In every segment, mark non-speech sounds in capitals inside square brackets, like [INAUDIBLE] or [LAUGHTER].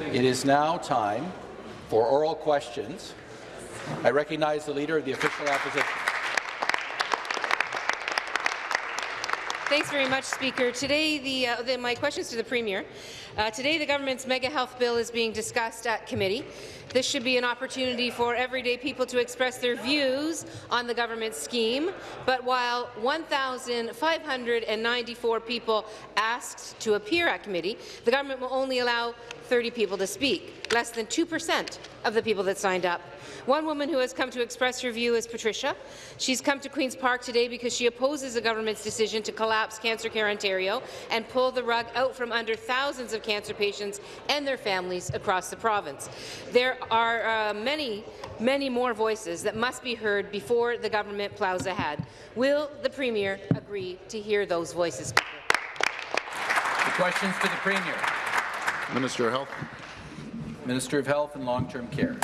It is now time for oral questions. I recognize the Leader of the Official Opposition. Thanks very much, Speaker. Today, the, uh, the, my questions to the Premier. Uh, today, the government's mega health bill is being discussed at committee. This should be an opportunity for everyday people to express their views on the government scheme. But while 1,594 people asked to appear at committee, the government will only allow 30 people to speak, less than 2 per cent of the people that signed up. One woman who has come to express her view is Patricia. She's come to Queen's Park today because she opposes the government's decision to collapse Cancer Care Ontario and pull the rug out from under thousands of cancer patients and their families across the province. There are uh, many, many more voices that must be heard before the government plows ahead. Will the Premier agree to hear those voices? The questions to the Premier. Minister of Health. Minister of Health and Long-Term Care.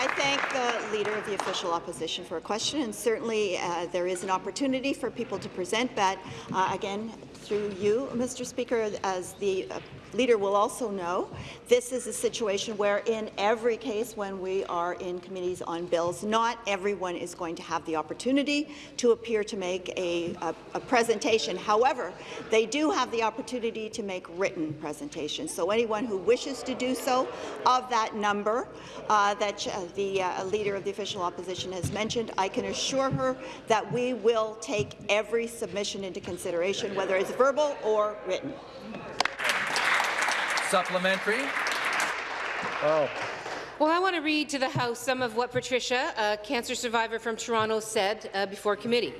I thank the Leader of the Official Opposition for a question, and certainly uh, there is an opportunity for people to present that, uh, again, through you, Mr. Speaker, as the uh, leader will also know, this is a situation where in every case when we are in committees on bills, not everyone is going to have the opportunity to appear to make a, a, a presentation. However, they do have the opportunity to make written presentations. So anyone who wishes to do so, of that number uh, that uh, the uh, Leader of the Official Opposition has mentioned, I can assure her that we will take every submission into consideration, whether it's verbal or written. Supplementary. Oh. Well, I want to read to the House some of what Patricia, a cancer survivor from Toronto, said uh, before committee.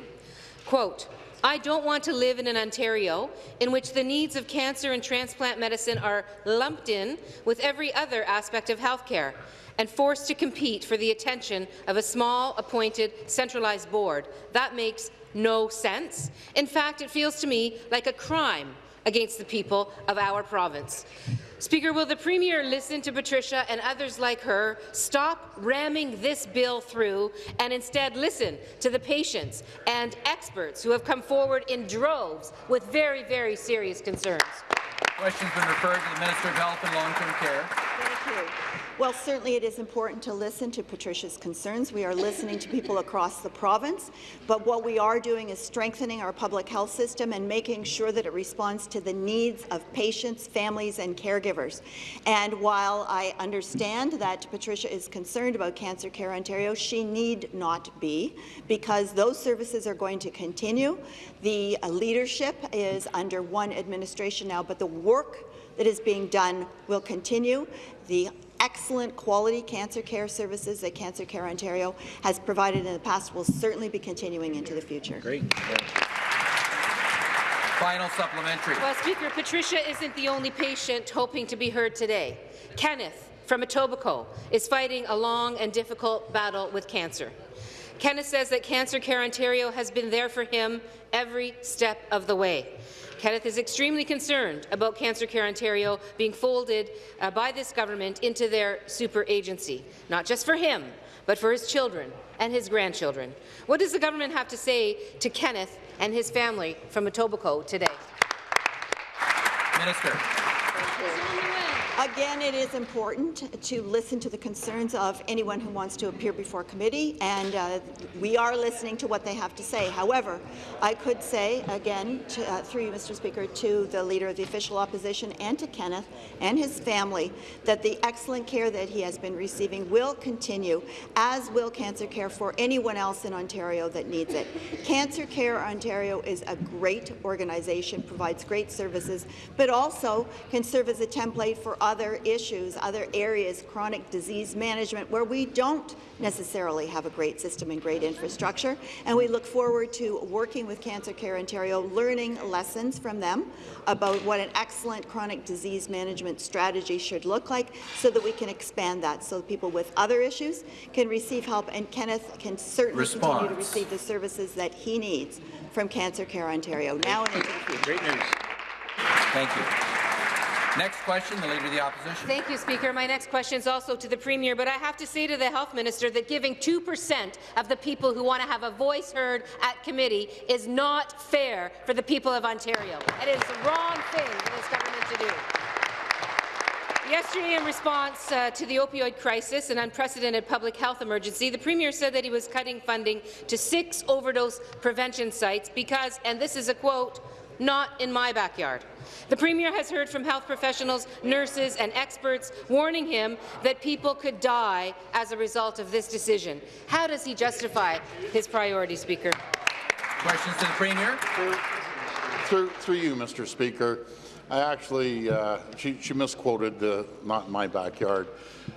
Quote, I don't want to live in an Ontario in which the needs of cancer and transplant medicine are lumped in with every other aspect of health care and forced to compete for the attention of a small, appointed, centralized board. That makes no sense. In fact, it feels to me like a crime against the people of our province. Speaker, will the Premier listen to Patricia and others like her, stop ramming this bill through, and instead listen to the patients and experts who have come forward in droves with very, very serious concerns? Question's been referred to the Minister of Health and Long-Term Care. You. Well, certainly it is important to listen to Patricia's concerns. We are listening to people across the province, but what we are doing is strengthening our public health system and making sure that it responds to the needs of patients, families and caregivers. And while I understand that Patricia is concerned about Cancer Care Ontario, she need not be, because those services are going to continue. The uh, leadership is under one administration now, but the work that is being done will continue. The excellent quality cancer care services that Cancer Care Ontario has provided in the past will certainly be continuing into the future. Great. Final supplementary. Well, Speaker, Patricia isn't the only patient hoping to be heard today. Kenneth from Etobicoke is fighting a long and difficult battle with cancer. Kenneth says that Cancer Care Ontario has been there for him every step of the way. Kenneth is extremely concerned about Cancer Care Ontario being folded uh, by this government into their super agency, not just for him, but for his children and his grandchildren. What does the government have to say to Kenneth and his family from Etobicoke today? Minister. Again, it is important to listen to the concerns of anyone who wants to appear before committee, and uh, we are listening to what they have to say. However, I could say, again, to, uh, through you, Mr. Speaker, to the Leader of the Official Opposition and to Kenneth and his family, that the excellent care that he has been receiving will continue, as will Cancer Care for anyone else in Ontario that needs it. Cancer Care Ontario is a great organization, provides great services, but also can serve as a template for other issues, other areas, chronic disease management, where we don't necessarily have a great system and great infrastructure. And we look forward to working with Cancer Care Ontario, learning lessons from them about what an excellent chronic disease management strategy should look like so that we can expand that so people with other issues can receive help and Kenneth can certainly Response. continue to receive the services that he needs from Cancer Care Ontario now and into the future. Great news. Thank you. Next question, the Leader of the Opposition. Thank you, Speaker. My next question is also to the Premier, but I have to say to the Health Minister that giving 2 percent of the people who want to have a voice heard at committee is not fair for the people of Ontario. It is the wrong thing for this government to do. Yesterday, in response uh, to the opioid crisis, an unprecedented public health emergency, the Premier said that he was cutting funding to six overdose prevention sites because, and this is a quote, not in my backyard. The Premier has heard from health professionals, nurses and experts warning him that people could die as a result of this decision. How does he justify his priority, Speaker? Questions to the Premier? Through, through you, Mr. Speaker, I actually, uh, she, she misquoted uh, not in my backyard.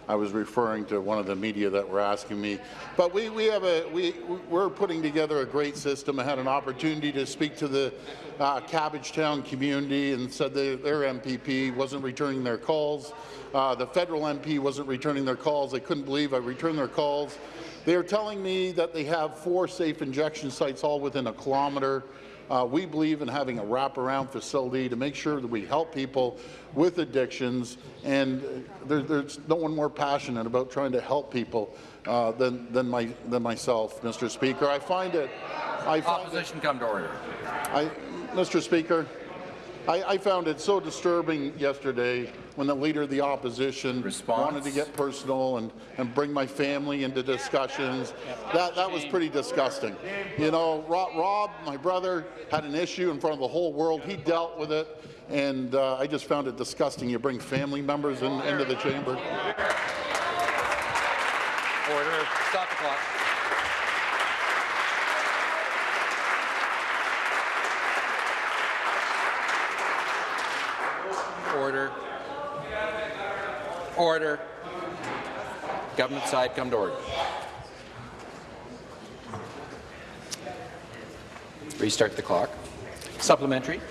I was referring to one of the media that were asking me. But we, we have a, we, we're putting together a great system. I had an opportunity to speak to the uh, Cabbagetown community and said their MPP wasn't returning their calls. Uh, the federal MP wasn't returning their calls. They couldn't believe I returned their calls. They are telling me that they have four safe injection sites all within a kilometre. Uh, we believe in having a wraparound facility to make sure that we help people with addictions, and there, there's no one more passionate about trying to help people uh, than, than, my, than myself, Mr. Speaker. I find it. I find Opposition come to order. I, Mr. Speaker, I, I, found it so disturbing yesterday when the Leader of the Opposition Response. wanted to get personal and, and bring my family into discussions. That, that was pretty disgusting. You know, Rob, Rob, my brother, had an issue in front of the whole world. He dealt with it, and uh, I just found it disgusting. You bring family members in, into the chamber. Order. Stop the clock. Order. Order. Government side, come to order. Restart the clock. Supplementary.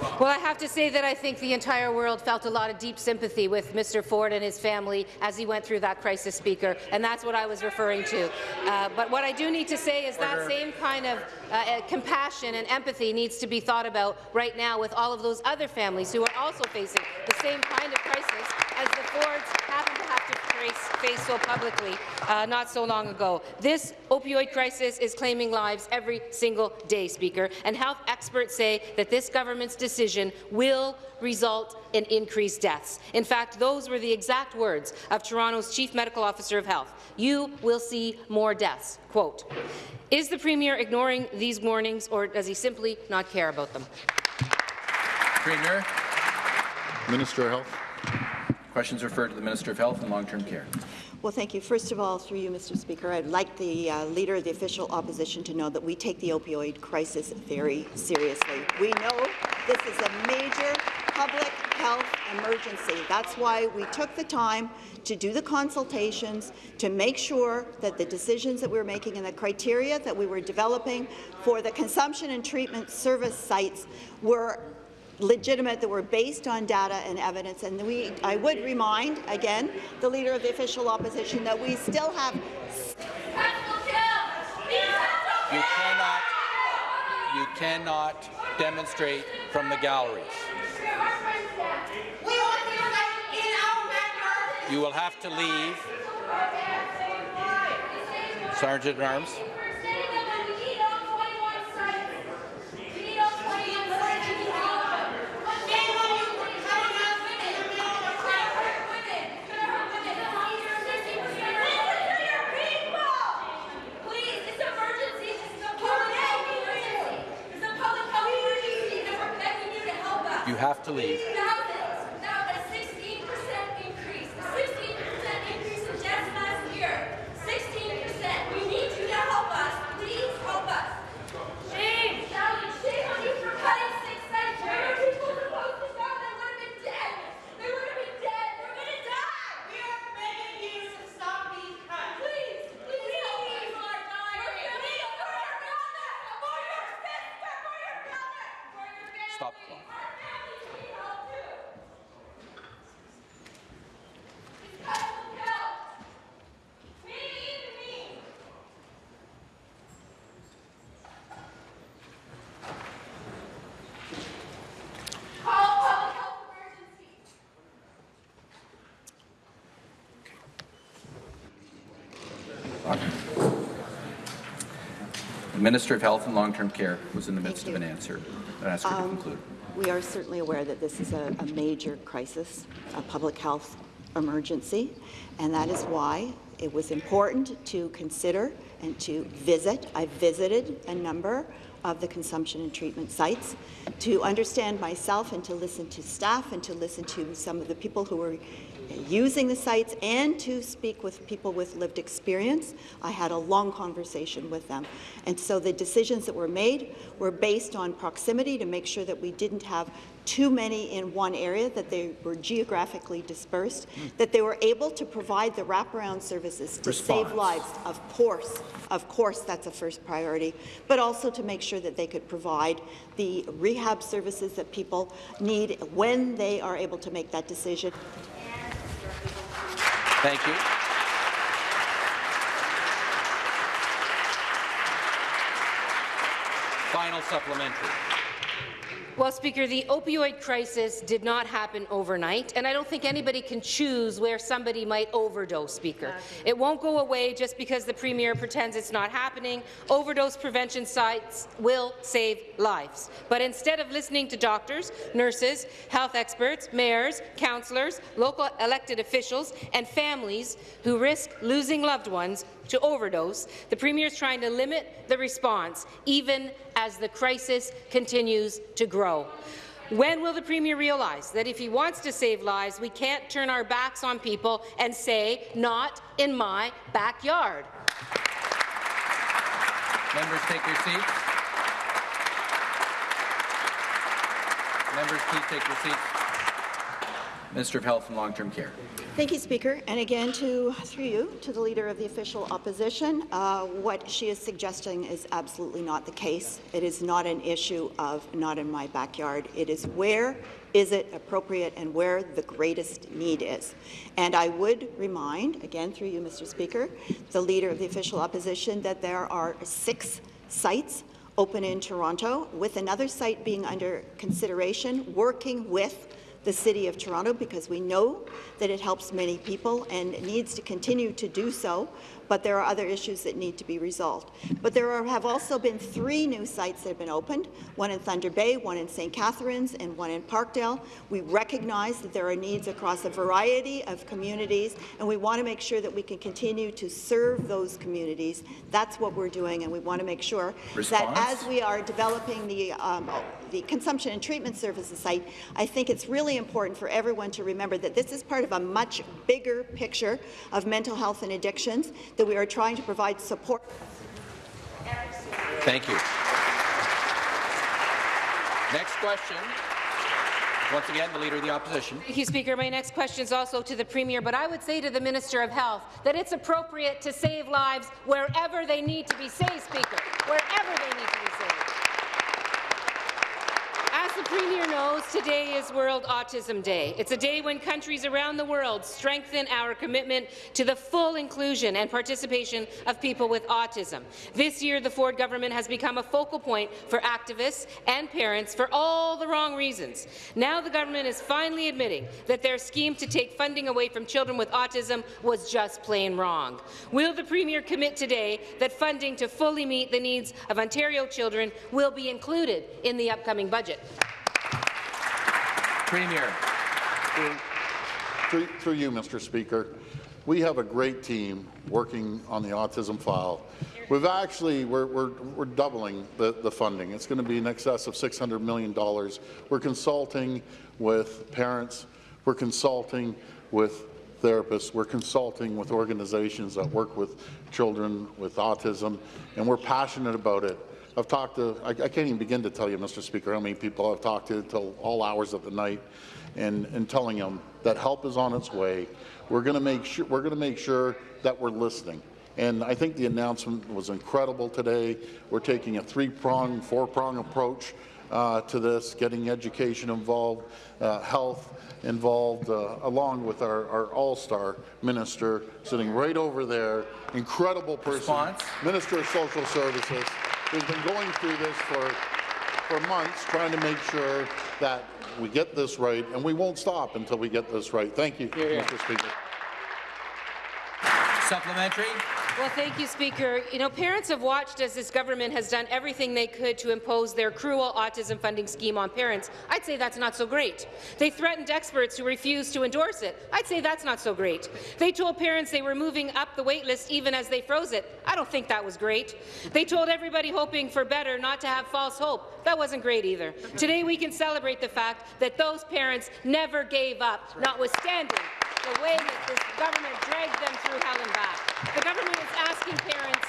Well, I have to say that I think the entire world felt a lot of deep sympathy with Mr. Ford and his family as he went through that crisis, Speaker, and that's what I was referring to. Uh, but what I do need to say is that same kind of uh, uh, compassion and empathy needs to be thought about right now with all of those other families who are also facing the same kind of crisis as the Fords happen to have to face, face so publicly uh, not so long ago. This opioid crisis is claiming lives every single day, Speaker, and health experts say that this government's decision will result in increased deaths. In fact, those were the exact words of Toronto's Chief Medical Officer of Health. You will see more deaths. Quote, is the Premier ignoring these warnings, or does he simply not care about them? Premier. Minister of Health. Questions referred to the Minister of Health and Long-Term Care. Well, thank you. First of all, through you, Mr. Speaker, I'd like the uh, Leader of the Official Opposition to know that we take the opioid crisis very seriously. We know this is a major public health emergency. That's why we took the time to do the consultations, to make sure that the decisions that we were making and the criteria that we were developing for the consumption and treatment service sites were legitimate, that were based on data and evidence. And we, I would remind, again, the Leader of the Official Opposition that we still have You cannot, you cannot demonstrate from the galleries. You will have to leave. Sergeant at Arms. Have to leave. The Minister of Health and Long-Term Care was in the midst of an answer. I ask her to Um, conclude. We are certainly aware that this is a, a major crisis, a public health emergency, and that is why it was important to consider and to visit. I visited a number of the consumption and treatment sites to understand myself and to listen to staff and to listen to some of the people who were using the sites and to speak with people with lived experience. I had a long conversation with them. And so the decisions that were made were based on proximity to make sure that we didn't have too many in one area, that they were geographically dispersed, hmm. that they were able to provide the wraparound services to Response. save lives. Of course, of course, that's a first priority, but also to make sure that they could provide the rehab services that people need when they are able to make that decision. Thank you. Final supplementary. Well, Speaker, the opioid crisis did not happen overnight, and I don't think anybody can choose where somebody might overdose, Speaker. It won't go away just because the Premier pretends it's not happening. Overdose prevention sites will save lives. But instead of listening to doctors, nurses, health experts, mayors, councillors, local elected officials, and families who risk losing loved ones to overdose, the Premier is trying to limit the response, even as the crisis continues to grow. When will the Premier realize that if he wants to save lives, we can't turn our backs on people and say, not in my backyard? Members take your seats. Members, please take your seats. Minister of Health and Long-Term Care. Thank you, Speaker. And again, to through you, to the Leader of the Official Opposition, uh, what she is suggesting is absolutely not the case. It is not an issue of not in my backyard. It is where is it appropriate and where the greatest need is. And I would remind, again through you, Mr. Speaker, the Leader of the Official Opposition, that there are six sites open in Toronto, with another site being under consideration, working with the City of Toronto because we know that it helps many people and needs to continue to do so, but there are other issues that need to be resolved. But there are, have also been three new sites that have been opened, one in Thunder Bay, one in St. Catharines, and one in Parkdale. We recognize that there are needs across a variety of communities, and we want to make sure that we can continue to serve those communities. That's what we're doing, and we want to make sure Response? that as we are developing the, um, the consumption and treatment services site, I think it's really important for everyone to remember that this is part of a much bigger picture of mental health and addictions, that we are trying to provide support. Thank you. Next question. Once again, the Leader of the Opposition. Thank you, Speaker. My next question is also to the Premier, but I would say to the Minister of Health that it's appropriate to save lives wherever they need to be saved, Speaker, wherever they need to be saved. As the Premier knows, today is World Autism Day. It's a day when countries around the world strengthen our commitment to the full inclusion and participation of people with autism. This year, the Ford government has become a focal point for activists and parents for all the wrong reasons. Now the government is finally admitting that their scheme to take funding away from children with autism was just plain wrong. Will the Premier commit today that funding to fully meet the needs of Ontario children will be included in the upcoming budget? Premier. Through, through you, Mr. Speaker, we have a great team working on the autism file. We've actually, we're, we're, we're doubling the, the funding. It's going to be in excess of $600 million. We're consulting with parents. We're consulting with therapists. We're consulting with organizations that work with children with autism, and we're passionate about it. I've talked to, I, I can't even begin to tell you, Mr. Speaker, how many people I've talked to till all hours of the night and, and telling them that help is on its way. We're going to make sure, we're going to make sure that we're listening. And I think the announcement was incredible today. We're taking a three-prong, four-prong approach uh, to this, getting education involved, uh, health involved, uh, along with our, our all-star minister sitting right over there, incredible person, Response? Minister of Social Services, who's been going through this for, for months, trying to make sure that we get this right, and we won't stop until we get this right. Thank you, Hear, hear. Mr. Speaker. Supplementary. Well, thank you, Speaker. You know, parents have watched as this government has done everything they could to impose their cruel autism funding scheme on parents. I'd say that's not so great. They threatened experts who refused to endorse it. I'd say that's not so great. They told parents they were moving up the wait list even as they froze it. I don't think that was great. They told everybody hoping for better not to have false hope. That wasn't great either. Today we can celebrate the fact that those parents never gave up, notwithstanding the way that this government dragged them through hell and back. The government is asking parents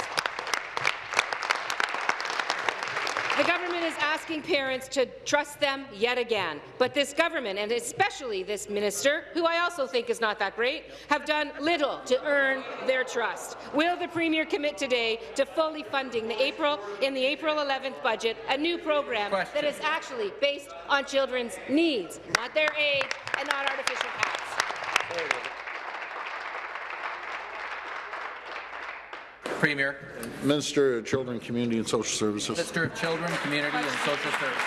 The government is asking parents to trust them yet again. But this government, and especially this minister, who I also think is not that great, have done little to earn their trust. Will the Premier commit today to fully funding the April, in the April 11th budget a new program Question. that is actually based on children's needs, not their age and not artificial caps? Premier, Minister of Children, Community and Social Services. Minister of Children, Community and Social Services.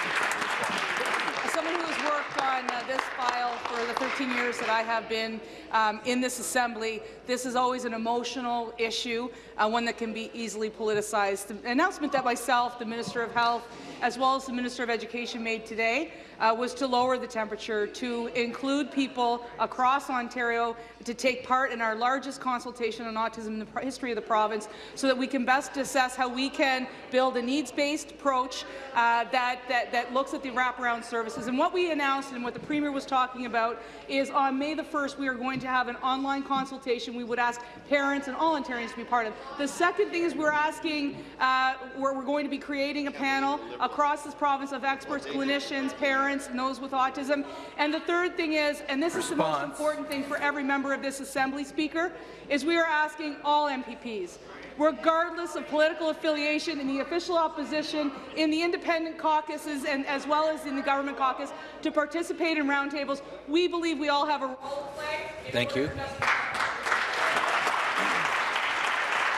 As someone who has worked on uh, this file for the 13 years that I have been um, in this assembly, this is always an emotional issue, uh, one that can be easily politicized. The announcement that myself, the Minister of Health, as well as the Minister of Education made today uh, was to lower the temperature, to include people across Ontario to take part in our largest consultation on autism in the history of the province so that we can best assess how we can build a needs-based approach uh, that, that, that looks at the wraparound services. And what we announced and what the Premier was talking about is on May the 1st we are going to have an online consultation we would ask parents and all Ontarians to be part of. The second thing is we're asking, uh, we're, we're going to be creating a panel across this province of experts, clinicians, parents, and those with autism. And the third thing is, and this is the most important thing for every member of this Assembly, Speaker, is we are asking all MPPs, regardless of political affiliation in the official opposition, in the independent caucuses, and as well as in the government caucus, to participate in roundtables. We believe we all have a role to play. Thank you. order to best-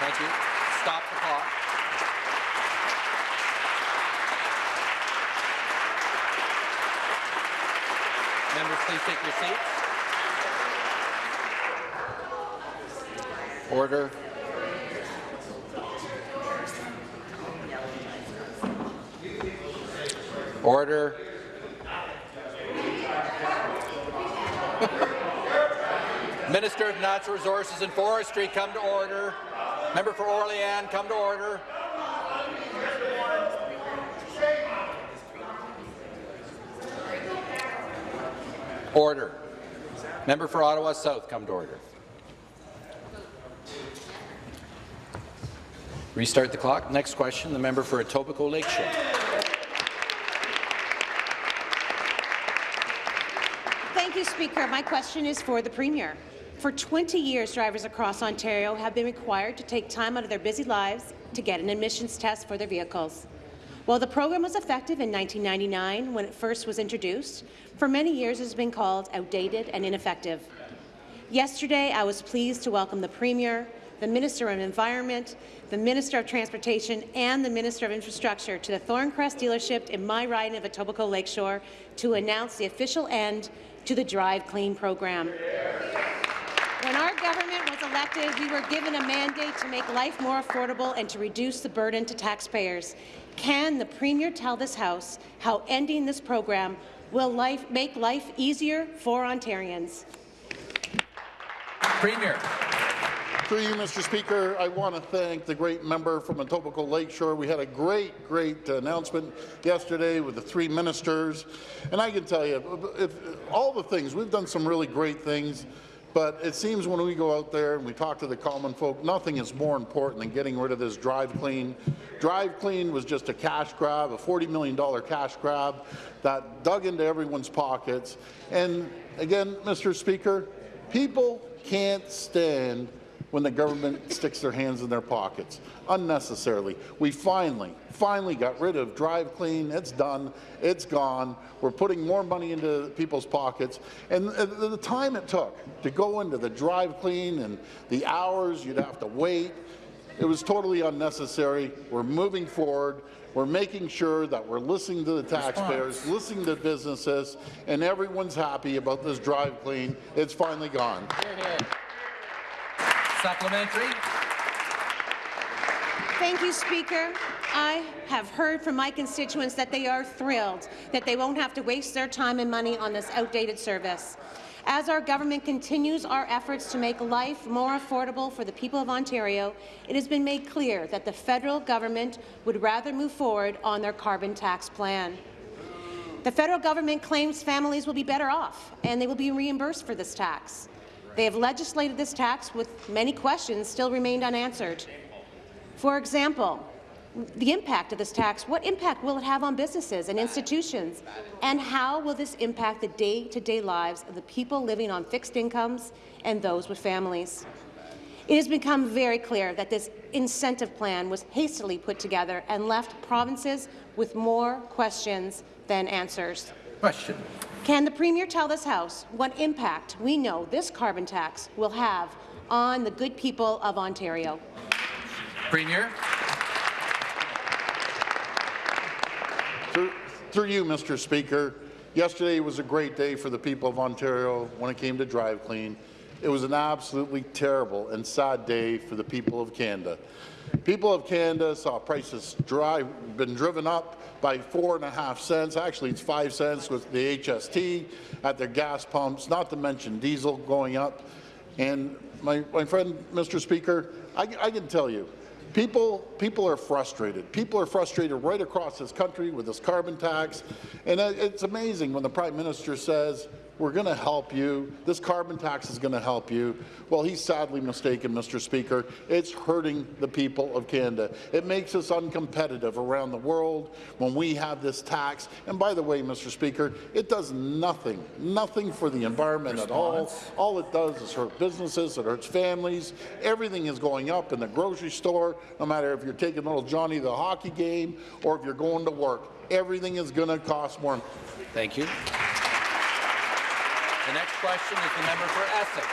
Thank you. Stop the clock. Members, please take your seats. Order. Order. [LAUGHS] Minister of Natural Resources and Forestry, come to order. Member for Orleans, come to order. Order. Member for Ottawa South, come to order. Restart the clock. Next question, the member for Etobicoke Lakeshore. Thank you, Speaker. My question is for the Premier. For 20 years, drivers across Ontario have been required to take time out of their busy lives to get an emissions test for their vehicles. While the program was effective in 1999 when it first was introduced, for many years it has been called outdated and ineffective. Yesterday, I was pleased to welcome the Premier, the Minister of Environment, the Minister of Transportation and the Minister of Infrastructure to the Thorncrest dealership in my riding of Etobicoke Lakeshore to announce the official end to the Drive Clean program. When our government was elected, we were given a mandate to make life more affordable and to reduce the burden to taxpayers. Can the Premier tell this House how ending this program will life, make life easier for Ontarians? Premier. Through you, Mr. Speaker, I want to thank the great member from Etobicoke Lakeshore. We had a great, great announcement yesterday with the three ministers, and I can tell you, if, all the things, we've done some really great things, but it seems when we go out there and we talk to the common folk, nothing is more important than getting rid of this Drive Clean. Drive Clean was just a cash grab, a $40 million cash grab that dug into everyone's pockets. And again, Mr. Speaker, people can't stand when the government sticks their hands in their pockets unnecessarily. We finally, finally got rid of Drive Clean. It's done. It's gone. We're putting more money into people's pockets. And the time it took to go into the Drive Clean and the hours you'd have to wait, it was totally unnecessary. We're moving forward. We're making sure that we're listening to the taxpayers, listening to businesses, and everyone's happy about this Drive Clean. It's finally gone. Hear, hear. Supplementary. Thank you, Speaker. I have heard from my constituents that they are thrilled that they won't have to waste their time and money on this outdated service. As our government continues our efforts to make life more affordable for the people of Ontario, it has been made clear that the federal government would rather move forward on their carbon tax plan. The federal government claims families will be better off and they will be reimbursed for this tax. They have legislated this tax with many questions still remained unanswered. For example, the impact of this tax, what impact will it have on businesses and institutions? And how will this impact the day-to-day -day lives of the people living on fixed incomes and those with families? It has become very clear that this incentive plan was hastily put together and left provinces with more questions than answers. Question. Can the Premier tell this House what impact we know this carbon tax will have on the good people of Ontario? Premier. Through, through you, Mr. Speaker, yesterday was a great day for the people of Ontario when it came to Drive Clean. It was an absolutely terrible and sad day for the people of Canada. People of Canada saw prices drive, been driven up by four and a half cents. Actually, it's five cents with the HST at their gas pumps, not to mention diesel going up. And my, my friend, Mr. Speaker, I, I can tell you, People, people are frustrated. People are frustrated right across this country with this carbon tax. And it's amazing when the Prime Minister says, we're going to help you. This carbon tax is going to help you. Well, he's sadly mistaken, Mr. Speaker. It's hurting the people of Canada. It makes us uncompetitive around the world when we have this tax. And by the way, Mr. Speaker, it does nothing, nothing for the environment Response. at all. All it does is hurt businesses, it hurts families. Everything is going up in the grocery store, no matter if you're taking little Johnny to the hockey game or if you're going to work. Everything is going to cost more. Thank you. The next question is the member for Essex.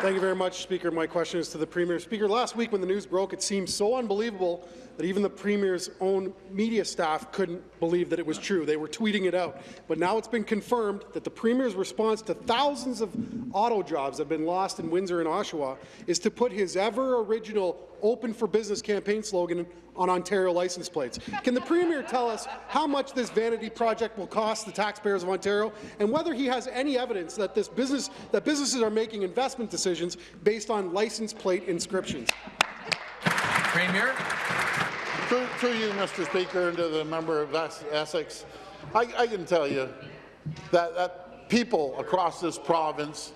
Thank you very much, Speaker. My question is to the Premier. Speaker, last week when the news broke, it seemed so unbelievable that even the Premier's own media staff couldn't believe that it was true. They were tweeting it out. But now it's been confirmed that the Premier's response to thousands of auto jobs that have been lost in Windsor and Oshawa is to put his ever-original Open for Business campaign slogan on Ontario license plates. Can the Premier tell us how much this vanity project will cost the taxpayers of Ontario and whether he has any evidence that this business that businesses are making investment decisions based on license plate inscriptions? Premier. Through, through you, Mr. Speaker, and to the member of Essex, I, I can tell you that, that people across this province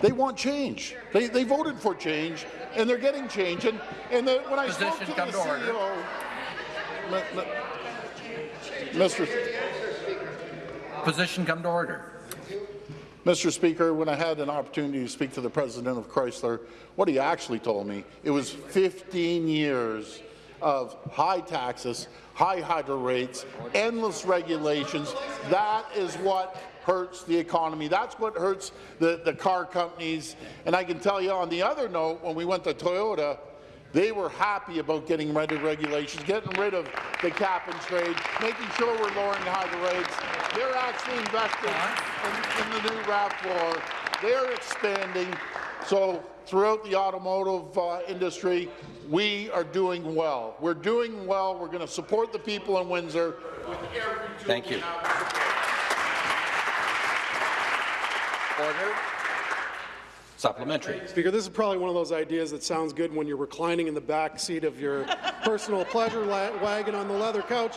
they want change. They, they voted for change, and they're getting change. And, and the, when I Position spoke to the to CEO, Mr. Position come to order. Mr. Speaker, when I had an opportunity to speak to the president of Chrysler, what he actually told me, it was 15 years of high taxes, high hydro rates, endless regulations. That is what hurts the economy. That's what hurts the, the car companies. And I can tell you on the other note, when we went to Toyota, they were happy about getting rid of regulations, getting rid of the cap and trade, making sure we're lowering the hydro rates. They're actually investing in, in the new RAV4. They're expanding. So throughout the automotive uh, industry, we are doing well. We're doing well. We're going to support the people in Windsor. Thank you. Order. Supplementary. Speaker, this is probably one of those ideas that sounds good when you're reclining in the back seat of your personal pleasure wagon on the leather couch.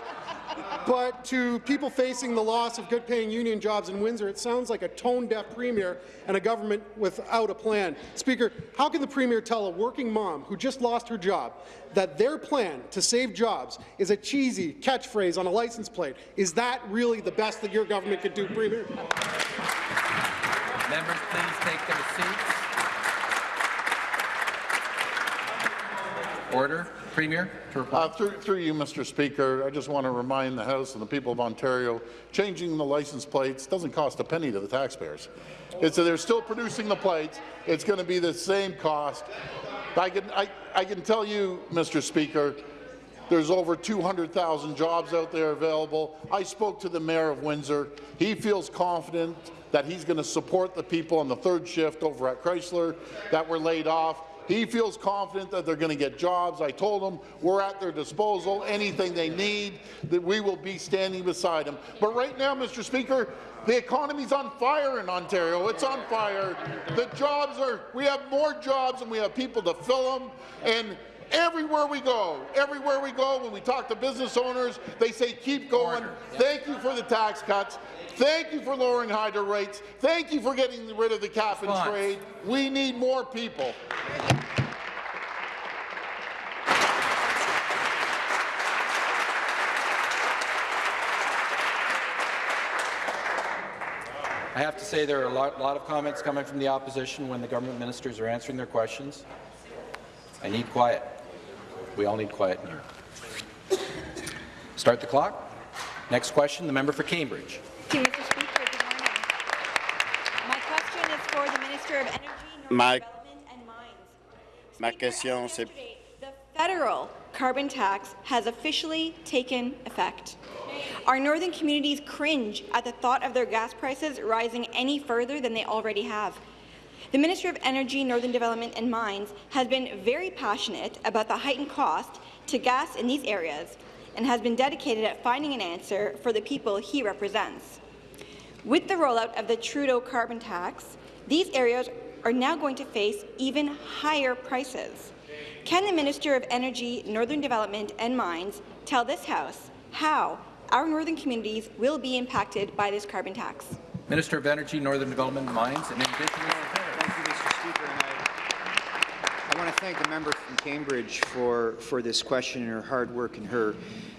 But to people facing the loss of good-paying union jobs in Windsor, it sounds like a tone-deaf premier and a government without a plan. Speaker, how can the premier tell a working mom who just lost her job that their plan to save jobs is a cheesy catchphrase on a license plate? Is that really the best that your government could do, Premier? Members, please take their seats. Order. Premier. Uh, through, through, you, Mr. Speaker, I just want to remind the House and the people of Ontario, changing the license plates doesn't cost a penny to the taxpayers. They're still producing the plates. It's going to be the same cost. I can, I, I can tell you, Mr. Speaker, there's over 200,000 jobs out there available. I spoke to the Mayor of Windsor. He feels confident that he's going to support the people on the third shift over at Chrysler that were laid off. He feels confident that they're going to get jobs. I told him we're at their disposal. Anything they need, that we will be standing beside them. But right now, Mr. Speaker, the economy's on fire in Ontario. It's on fire. The jobs are, we have more jobs and we have people to fill them. And everywhere we go, everywhere we go, when we talk to business owners, they say keep going. Thank you for the tax cuts. Thank you for lowering hydro rates. Thank you for getting rid of the cap and trade. We need more people. I have to say there are a lot, lot of comments coming from the opposition when the government ministers are answering their questions. I need quiet. We all need quiet in here. Start the clock. Next question, the member for Cambridge. Thank you, Mr. Speaker. Good morning. My question is for the Minister of Energy, Northern Ma- Development and Mines. Ma question, c'est- The federal carbon tax has officially taken effect. Our northern communities cringe at the thought of their gas prices rising any further than they already have. The Minister of Energy, Northern Development and Mines has been very passionate about the heightened cost to gas in these areas and has been dedicated at finding an answer for the people he represents. With the rollout of the Trudeau carbon tax, these areas are now going to face even higher prices. Can the Minister of Energy, Northern Development and Mines tell this House how our northern communities will be impacted by this carbon tax? Minister of Energy, Northern Development and Mines, and Indigenous Thank you, Mr. Speaker. And I, I want to thank the member from Cambridge for, for this question and her hard work in her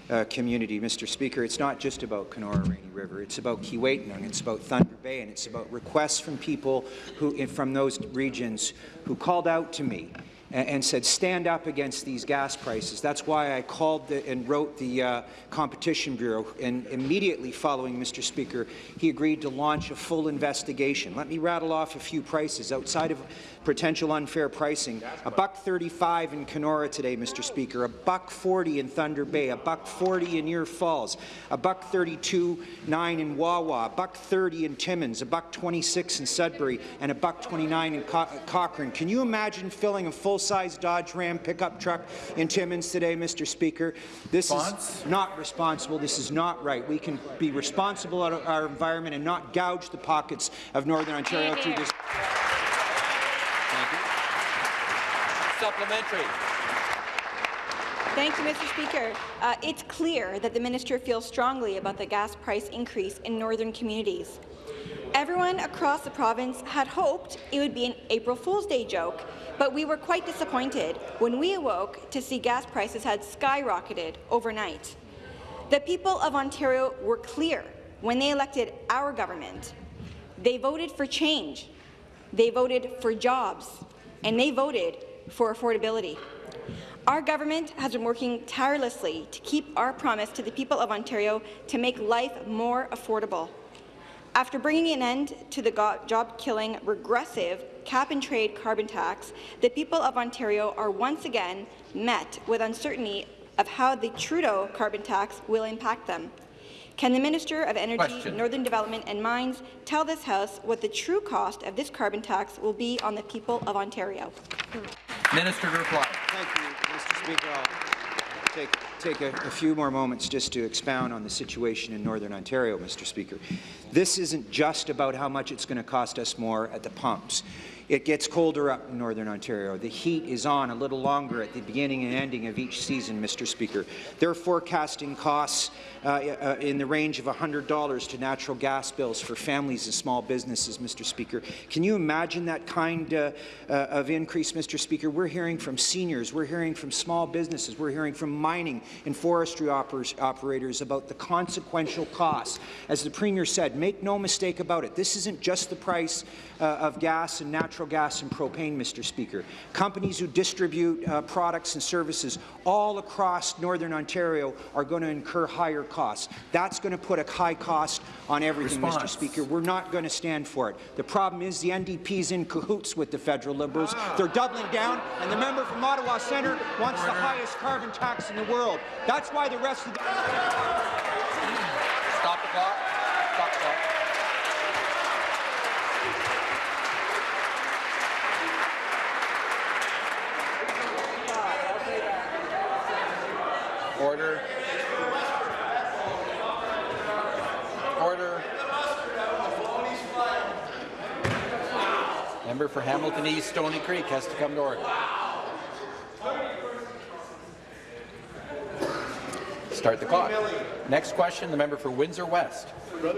uh, community. Mr. Speaker, it's not just about Kenora Rainy River. It's about Keewatin, it's about Thunder Bay, and it's about requests from people who, from those regions who called out to me and, said, stand up against these gas prices. That's why I called the, and wrote the uh, Competition Bureau, and immediately following Mr. Speaker, he agreed to launch a full investigation. Let me rattle off a few prices outside of potential unfair pricing. A buck 35 in Kenora today, Mr. Speaker. A buck 40 in Thunder Bay. A buck 40 in Ear Falls. A buck 32 9 in Wawa. A buck 30 in Timmins. A buck 26 in Sudbury, and a buck 29 in Co Cochrane. Can you imagine filling a full-size Dodge Ram pickup truck in Timmins today, Mr. Speaker? This Response? is not responsible. This is not right. We can be responsible about our environment and not gouge the pockets of Northern Ontario through this. Thank you. Supplementary. Thank you, Mr. Speaker. Uh, it's clear that the minister feels strongly about the gas price increase in northern communities. Everyone across the province had hoped it would be an April Fool's Day joke, but we were quite disappointed when we awoke to see gas prices had skyrocketed overnight. The people of Ontario were clear when they elected our government. They voted for change, they voted for jobs, and they voted for affordability. Our government has been working tirelessly to keep our promise to the people of Ontario to make life more affordable. After bringing an end to the job-killing, regressive cap-and-trade carbon tax, the people of Ontario are once again met with uncertainty of how the Trudeau carbon tax will impact them. Can the Minister of Energy, Question. Northern Development and Mines tell this House what the true cost of this carbon tax will be on the people of Ontario? Minister to reply. Thank you, Mr. Speaker. I'll take, take a, a few more moments just to expound on the situation in Northern Ontario, Mr. Speaker. This isn't just about how much it's going to cost us more at the pumps. It gets colder up in Northern Ontario. The heat is on a little longer at the beginning and ending of each season, Mr. Speaker. They're forecasting costs uh, uh, in the range of $100 to natural gas bills for families and small businesses, Mr. Speaker. Can you imagine that kind uh, uh, of increase, Mr. Speaker? We're hearing from seniors, we're hearing from small businesses, we're hearing from mining and forestry oper operators about the consequential costs. As the Premier said, make no mistake about it, this isn't just the price uh, of gas and natural gas and propane, Mr. Speaker. Companies who distribute uh, products and services all across Northern Ontario are going to incur higher costs. That's going to put a high cost on everything, Mr. Speaker. We're not going to stand for it. The problem is the NDP's in cahoots with the federal Liberals. They're doubling down, and the member from Ottawa Centre wants the highest carbon tax in the world. That's why the rest of the Stop the clock. Order. Order. Member for Hamilton East, Stony Creek has to come to order. Start the clock. Next question, the member for Windsor West.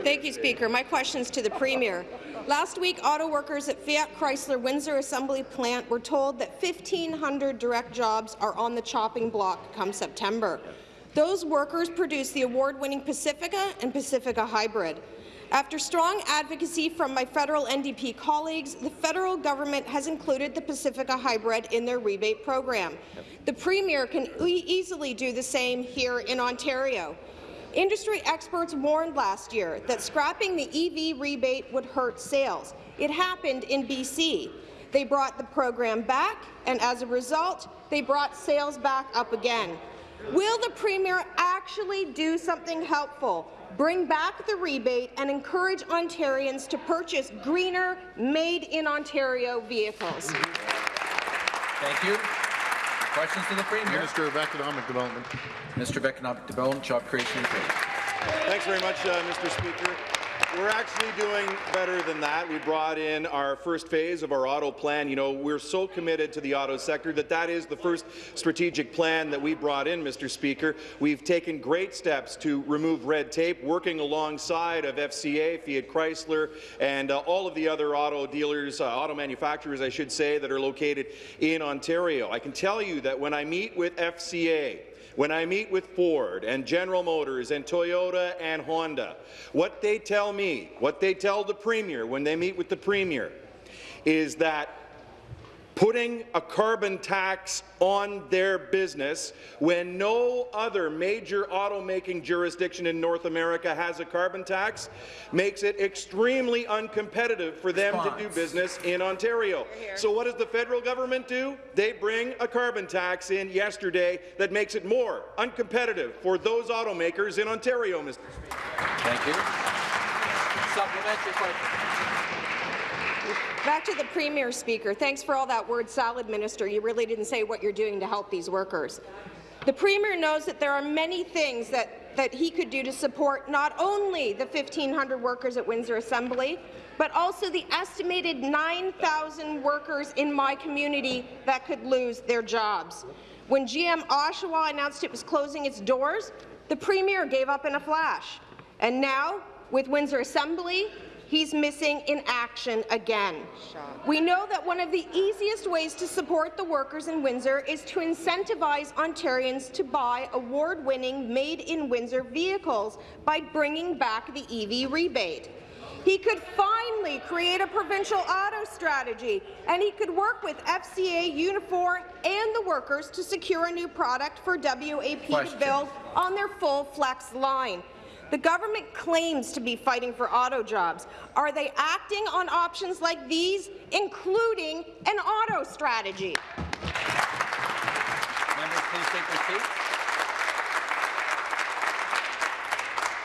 Thank you, Speaker. My question is to the Premier. Last week, auto workers at Fiat Chrysler Windsor Assembly Plant were told that 1,500 direct jobs are on the chopping block come September. Those workers produce the award-winning Pacifica and Pacifica Hybrid. After strong advocacy from my federal NDP colleagues, the federal government has included the Pacifica Hybrid in their rebate program. The Premier can e easily do the same here in Ontario. Industry experts warned last year that scrapping the EV rebate would hurt sales. It happened in BC. They brought the program back, and as a result, they brought sales back up again. Will the Premier actually do something helpful, bring back the rebate, and encourage Ontarians to purchase greener, made-in-Ontario vehicles? Thank you. Questions to the Premier. Minister of Economic Development. Minister of Economic Development, Job Creation and Trade. Thanks very much, uh, Mr. Speaker. We're actually doing better than that. We brought in our first phase of our auto plan. You know, we're so committed to the auto sector that that is the first strategic plan that we brought in, Mr. Speaker. We've taken great steps to remove red tape, working alongside of FCA, Fiat Chrysler, and uh, all of the other auto dealers, uh, auto manufacturers, I should say, that are located in Ontario. I can tell you that when I meet with FCA, when I meet with Ford and General Motors and Toyota and Honda, what they tell me, what they tell the Premier when they meet with the Premier, is that putting a carbon tax on their business when no other major automaking jurisdiction in North America has a carbon tax makes it extremely uncompetitive for them Response. to do business in Ontario. So what does the federal government do? They bring a carbon tax in yesterday that makes it more uncompetitive for those automakers in Ontario, Mr. Speaker. Thank you. Supplementary question. Back to the Premier, Speaker. Thanks for all that word salad, Minister. You really didn't say what you're doing to help these workers. The Premier knows that there are many things that, that he could do to support not only the 1,500 workers at Windsor Assembly, but also the estimated 9,000 workers in my community that could lose their jobs. When GM Oshawa announced it was closing its doors, the Premier gave up in a flash. And now, with Windsor Assembly, he's missing in action again. We know that one of the easiest ways to support the workers in Windsor is to incentivize Ontarians to buy award-winning made-in-Windsor vehicles by bringing back the EV rebate. He could finally create a provincial auto strategy, and he could work with FCA, Unifor, and the workers to secure a new product for WAP Question. to build on their full flex line. The government claims to be fighting for auto jobs. Are they acting on options like these, including an auto strategy? Members, please take their.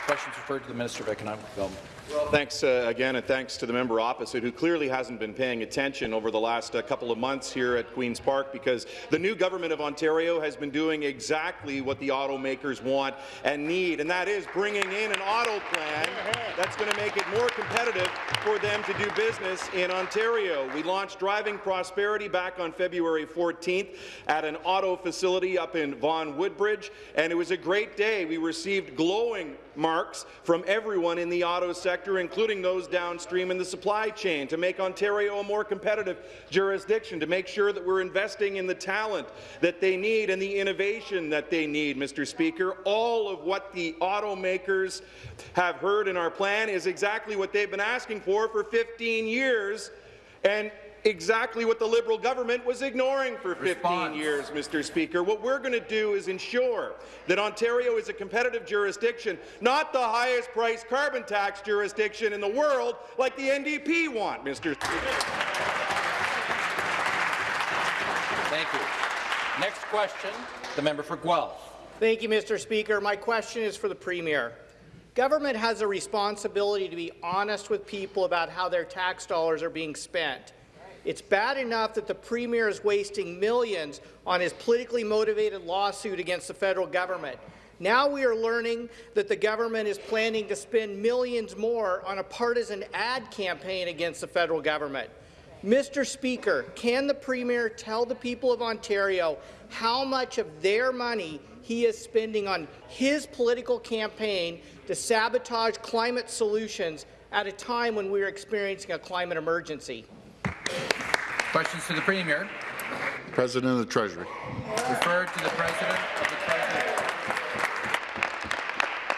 Questions referred to the Minister of Economic Development. Thanks uh, again, and thanks to the member opposite, who clearly hasn't been paying attention over the last uh, couple of months here at Queen's Park, because the new government of Ontario has been doing exactly what the automakers want and need, and that is bringing in an auto plan that's going to make it more competitive for them to do business in Ontario. We launched Driving Prosperity back on February 14th at an auto facility up in Vaughan Woodbridge, and it was a great day. We received glowing marks from everyone in the auto sector, including those downstream in the supply chain, to make Ontario a more competitive jurisdiction, to make sure that we're investing in the talent that they need and the innovation that they need, Mr. Speaker. All of what the automakers have heard in our plan is exactly what they've been asking for for 15 years, and exactly what the Liberal government was ignoring for 15 Response. years, Mr. Speaker. What we're going to do is ensure that Ontario is a competitive jurisdiction, not the highest priced carbon tax jurisdiction in the world like the NDP want, Mr. Speaker. Thank you. Next question, the member for Guelph. Thank you, Mr. Speaker. My question is for the Premier. Government has a responsibility to be honest with people about how their tax dollars are being spent. It's bad enough that the Premier is wasting millions on his politically motivated lawsuit against the federal government. Now we are learning that the government is planning to spend millions more on a partisan ad campaign against the federal government. Mr. Speaker, can the Premier tell the people of Ontario how much of their money he is spending on his political campaign to sabotage climate solutions at a time when we are experiencing a climate emergency? Questions to the Premier. President of the Treasury. Referred to the President of the Treasury.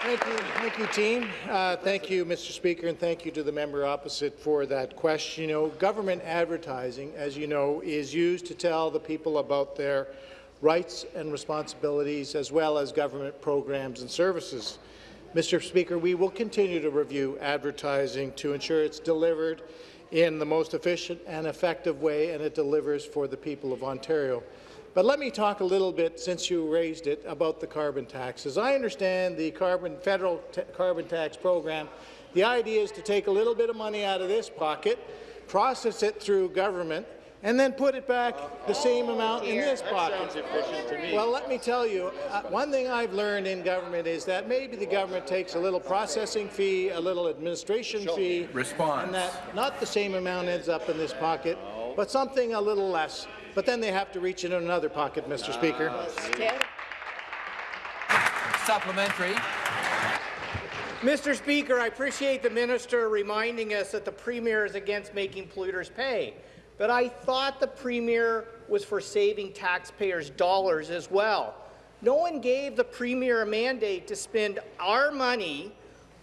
Thank you, thank you, team. Uh, thank you, Mr. Speaker, and thank you to the member opposite for that question. You know, government advertising, as you know, is used to tell the people about their rights and responsibilities, as well as government programs and services. Mr. Speaker, we will continue to review advertising to ensure it's delivered in the most efficient and effective way, and it delivers for the people of Ontario. But let me talk a little bit, since you raised it, about the carbon tax. As I understand the carbon, federal carbon tax program. The idea is to take a little bit of money out of this pocket, process it through government, and then put it back the same amount in this pocket. Well, let me tell you, uh, one thing I've learned in government is that maybe the government takes a little processing fee, a little administration fee, Response. and that not the same amount ends up in this pocket, but something a little less. But then they have to reach into another pocket, Mr. Speaker. Supplementary. Mr. Speaker, I appreciate the minister reminding us that the Premier is against making polluters pay, but I thought the Premier was for saving taxpayers' dollars as well. No one gave the Premier a mandate to spend our money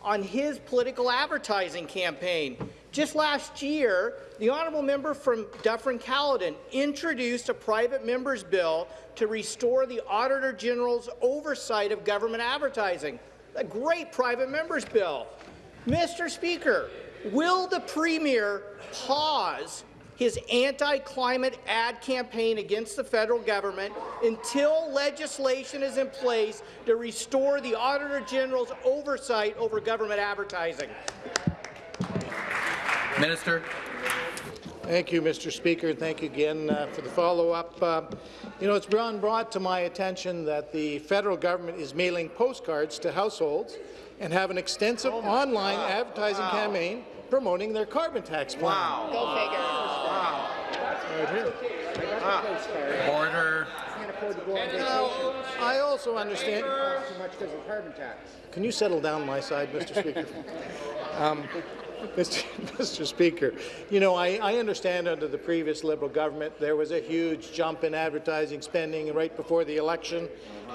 on his political advertising campaign. Just last year, the honourable member from Dufferin-Caledon introduced a private member's bill to restore the Auditor General's oversight of government advertising. A great private member's bill. Mr. Speaker, will the Premier pause his anti-climate ad campaign against the federal government until legislation is in place to restore the Auditor General's oversight over government advertising? Minister. Thank you, Mr. Speaker. Thank you again uh, for the follow-up. Uh, you know, it's been brought to my attention that the federal government is mailing postcards to households and have an extensive oh online God. advertising wow. campaign promoting their carbon tax plan. Wow. Go figure. Wow. Right here. Ah. Order. I also understand. Too much because of carbon tax. Can you settle down my side, Mr. Speaker? [LAUGHS] um, [LAUGHS] Mr. Mr. Speaker, you know, I, I, understand under the previous Liberal government there was a huge jump in advertising spending right before the election.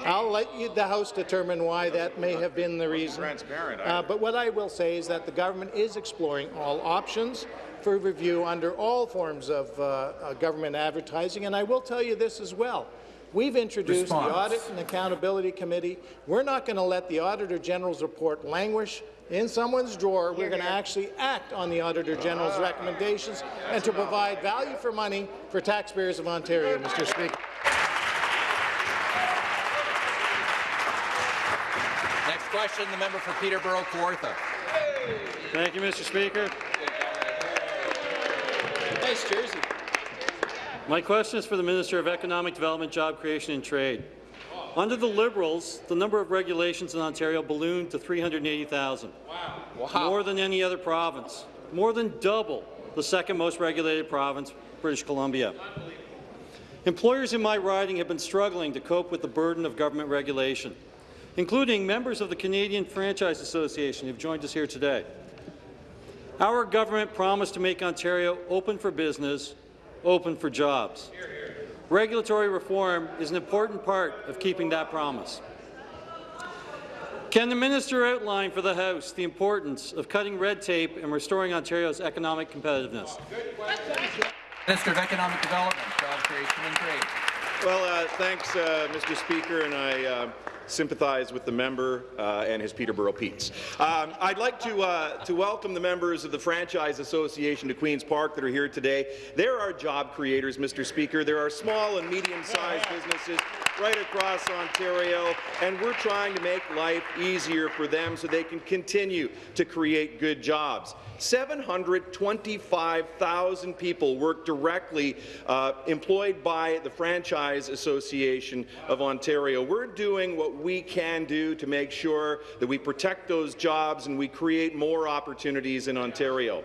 I'll let you, the House determine why that may have been the reason. Transparent. Uh, but what I will say is that the government is exploring all options for review under all forms of uh, uh, government advertising, and I will tell you this as well. We've introduced Response. the Audit and Accountability Committee. We're not going to let the Auditor General's report languish in someone's drawer. We're going to actually act on the Auditor General's recommendations and to provide value for money for taxpayers of Ontario, Mr. Speaker. Next question, the member for Peterborough Kawartha. Thank you, Mr. Speaker. Nice jersey. My question is for the Minister of Economic Development, Job Creation and Trade. Under the Liberals, the number of regulations in Ontario ballooned to 380,000. Wow. wow. More than any other province. More than double the second most regulated province, British Columbia. Employers in my riding have been struggling to cope with the burden of government regulation, including members of the Canadian Franchise Association who have joined us here today. Our government promised to make Ontario open for business open for jobs. Regulatory reform is an important part of keeping that promise. Can the minister outline for the House the importance of cutting red tape and restoring Ontario's economic competitiveness? Minister of Economic Development, Job Creation and Trade. Well, uh, thanks, uh, Mr. Speaker, and I uh, sympathize with the member uh, and his Peterborough Petes. Um, I'd like to, uh, to welcome the members of the Franchise Association to Queen's Park that are here today. There are job creators, Mr. Speaker. There are small and medium-sized businesses right across Ontario, and we're trying to make life easier for them so they can continue to create good jobs. 725,000 people work directly uh, employed by the Franchise Association of Ontario. We're doing what we can do to make sure that we protect those jobs and we create more opportunities in Ontario.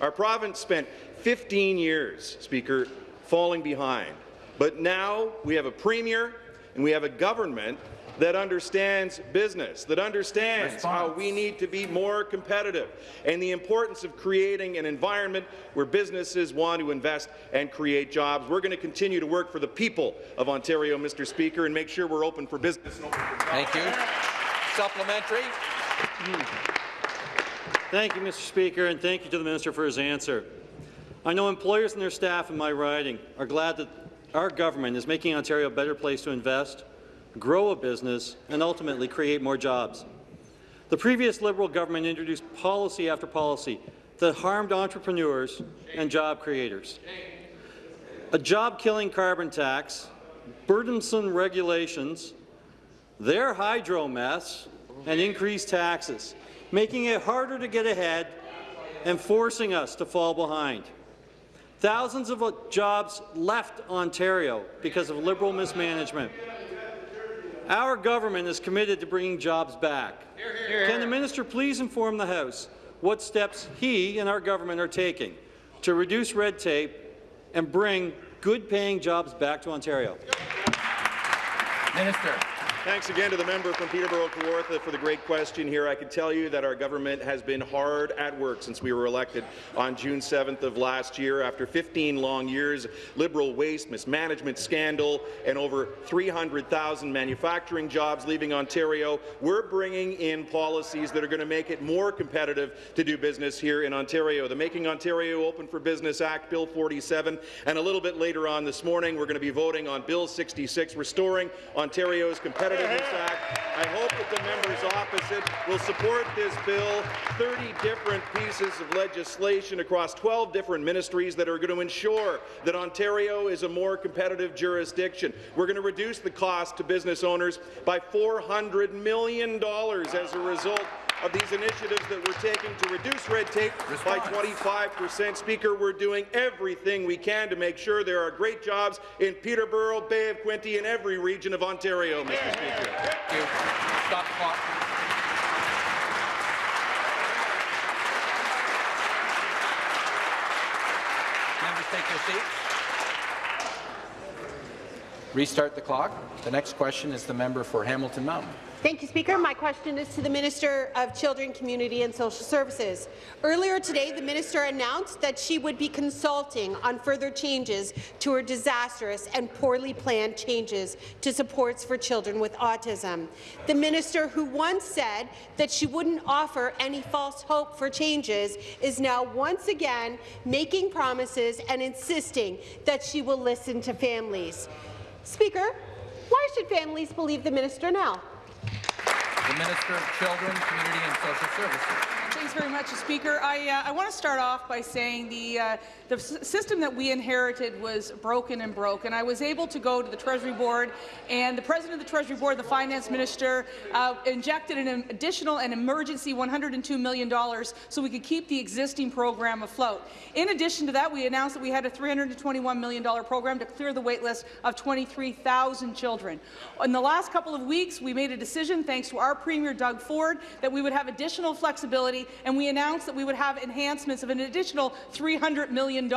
Our province spent 15 years, Speaker, falling behind. But now we have a premier and we have a government that understands business, that understands Response. how we need to be more competitive, and the importance of creating an environment where businesses want to invest and create jobs. We're going to continue to work for the people of Ontario, Mr. Speaker, and make sure we're open for business and open for jobs. Thank you. Supplementary. Thank you, Mr. Speaker, and thank you to the minister for his answer. I know employers and their staff in my riding are glad that our government is making Ontario a better place to invest, grow a business, and ultimately create more jobs. The previous Liberal government introduced policy after policy that harmed entrepreneurs and job creators. A job-killing carbon tax, burdensome regulations, their hydro mess, and increased taxes, making it harder to get ahead and forcing us to fall behind. Thousands of jobs left Ontario because of Liberal mismanagement. Our government is committed to bringing jobs back. Can the minister please inform the House what steps he and our government are taking to reduce red tape and bring good-paying jobs back to Ontario? Minister. Thanks again to the member from Peterborough Kawartha for the great question here. I can tell you that our government has been hard at work since we were elected on June 7th of last year. After 15 long years, Liberal waste, mismanagement scandal, and over 300,000 manufacturing jobs leaving Ontario, we're bringing in policies that are going to make it more competitive to do business here in Ontario. The Making Ontario Open for Business Act, Bill 47, and a little bit later on this morning, we're going to be voting on Bill 66, restoring Ontario's competitive Act. I hope that the members opposite will support this bill, 30 different pieces of legislation across 12 different ministries that are going to ensure that Ontario is a more competitive jurisdiction. We're going to reduce the cost to business owners by $400 million as a result of these initiatives that we're taking to reduce red tape Response. by 25 percent. Speaker, we're doing everything we can to make sure there are great jobs in Peterborough, Bay of Quinte, and every region of Ontario, Mr. Yeah. Speaker. Stop clock. Members, take your seats. Restart the clock. The next question is the member for Hamilton Mountain. Thank you, Speaker. My question is to the Minister of Children, Community and Social Services. Earlier today, the minister announced that she would be consulting on further changes to her disastrous and poorly planned changes to supports for children with autism. The minister who once said that she wouldn't offer any false hope for changes is now once again making promises and insisting that she will listen to families. Speaker, why should families believe the minister now? The Minister of Children, Community and Social Services. Thanks very much, Speaker. I, uh, I want to start off by saying the, uh, the system that we inherited was broken and broke, and I was able to go to the Treasury Board, and the President of the Treasury Board, the Finance Minister, uh, injected an additional and emergency $102 million so we could keep the existing program afloat. In addition to that, we announced that we had a $321 million program to clear the waitlist of 23,000 children. In the last couple of weeks, we made a decision, thanks to our Premier Doug Ford, that we would have additional flexibility and we announced that we would have enhancements of an additional $300 million.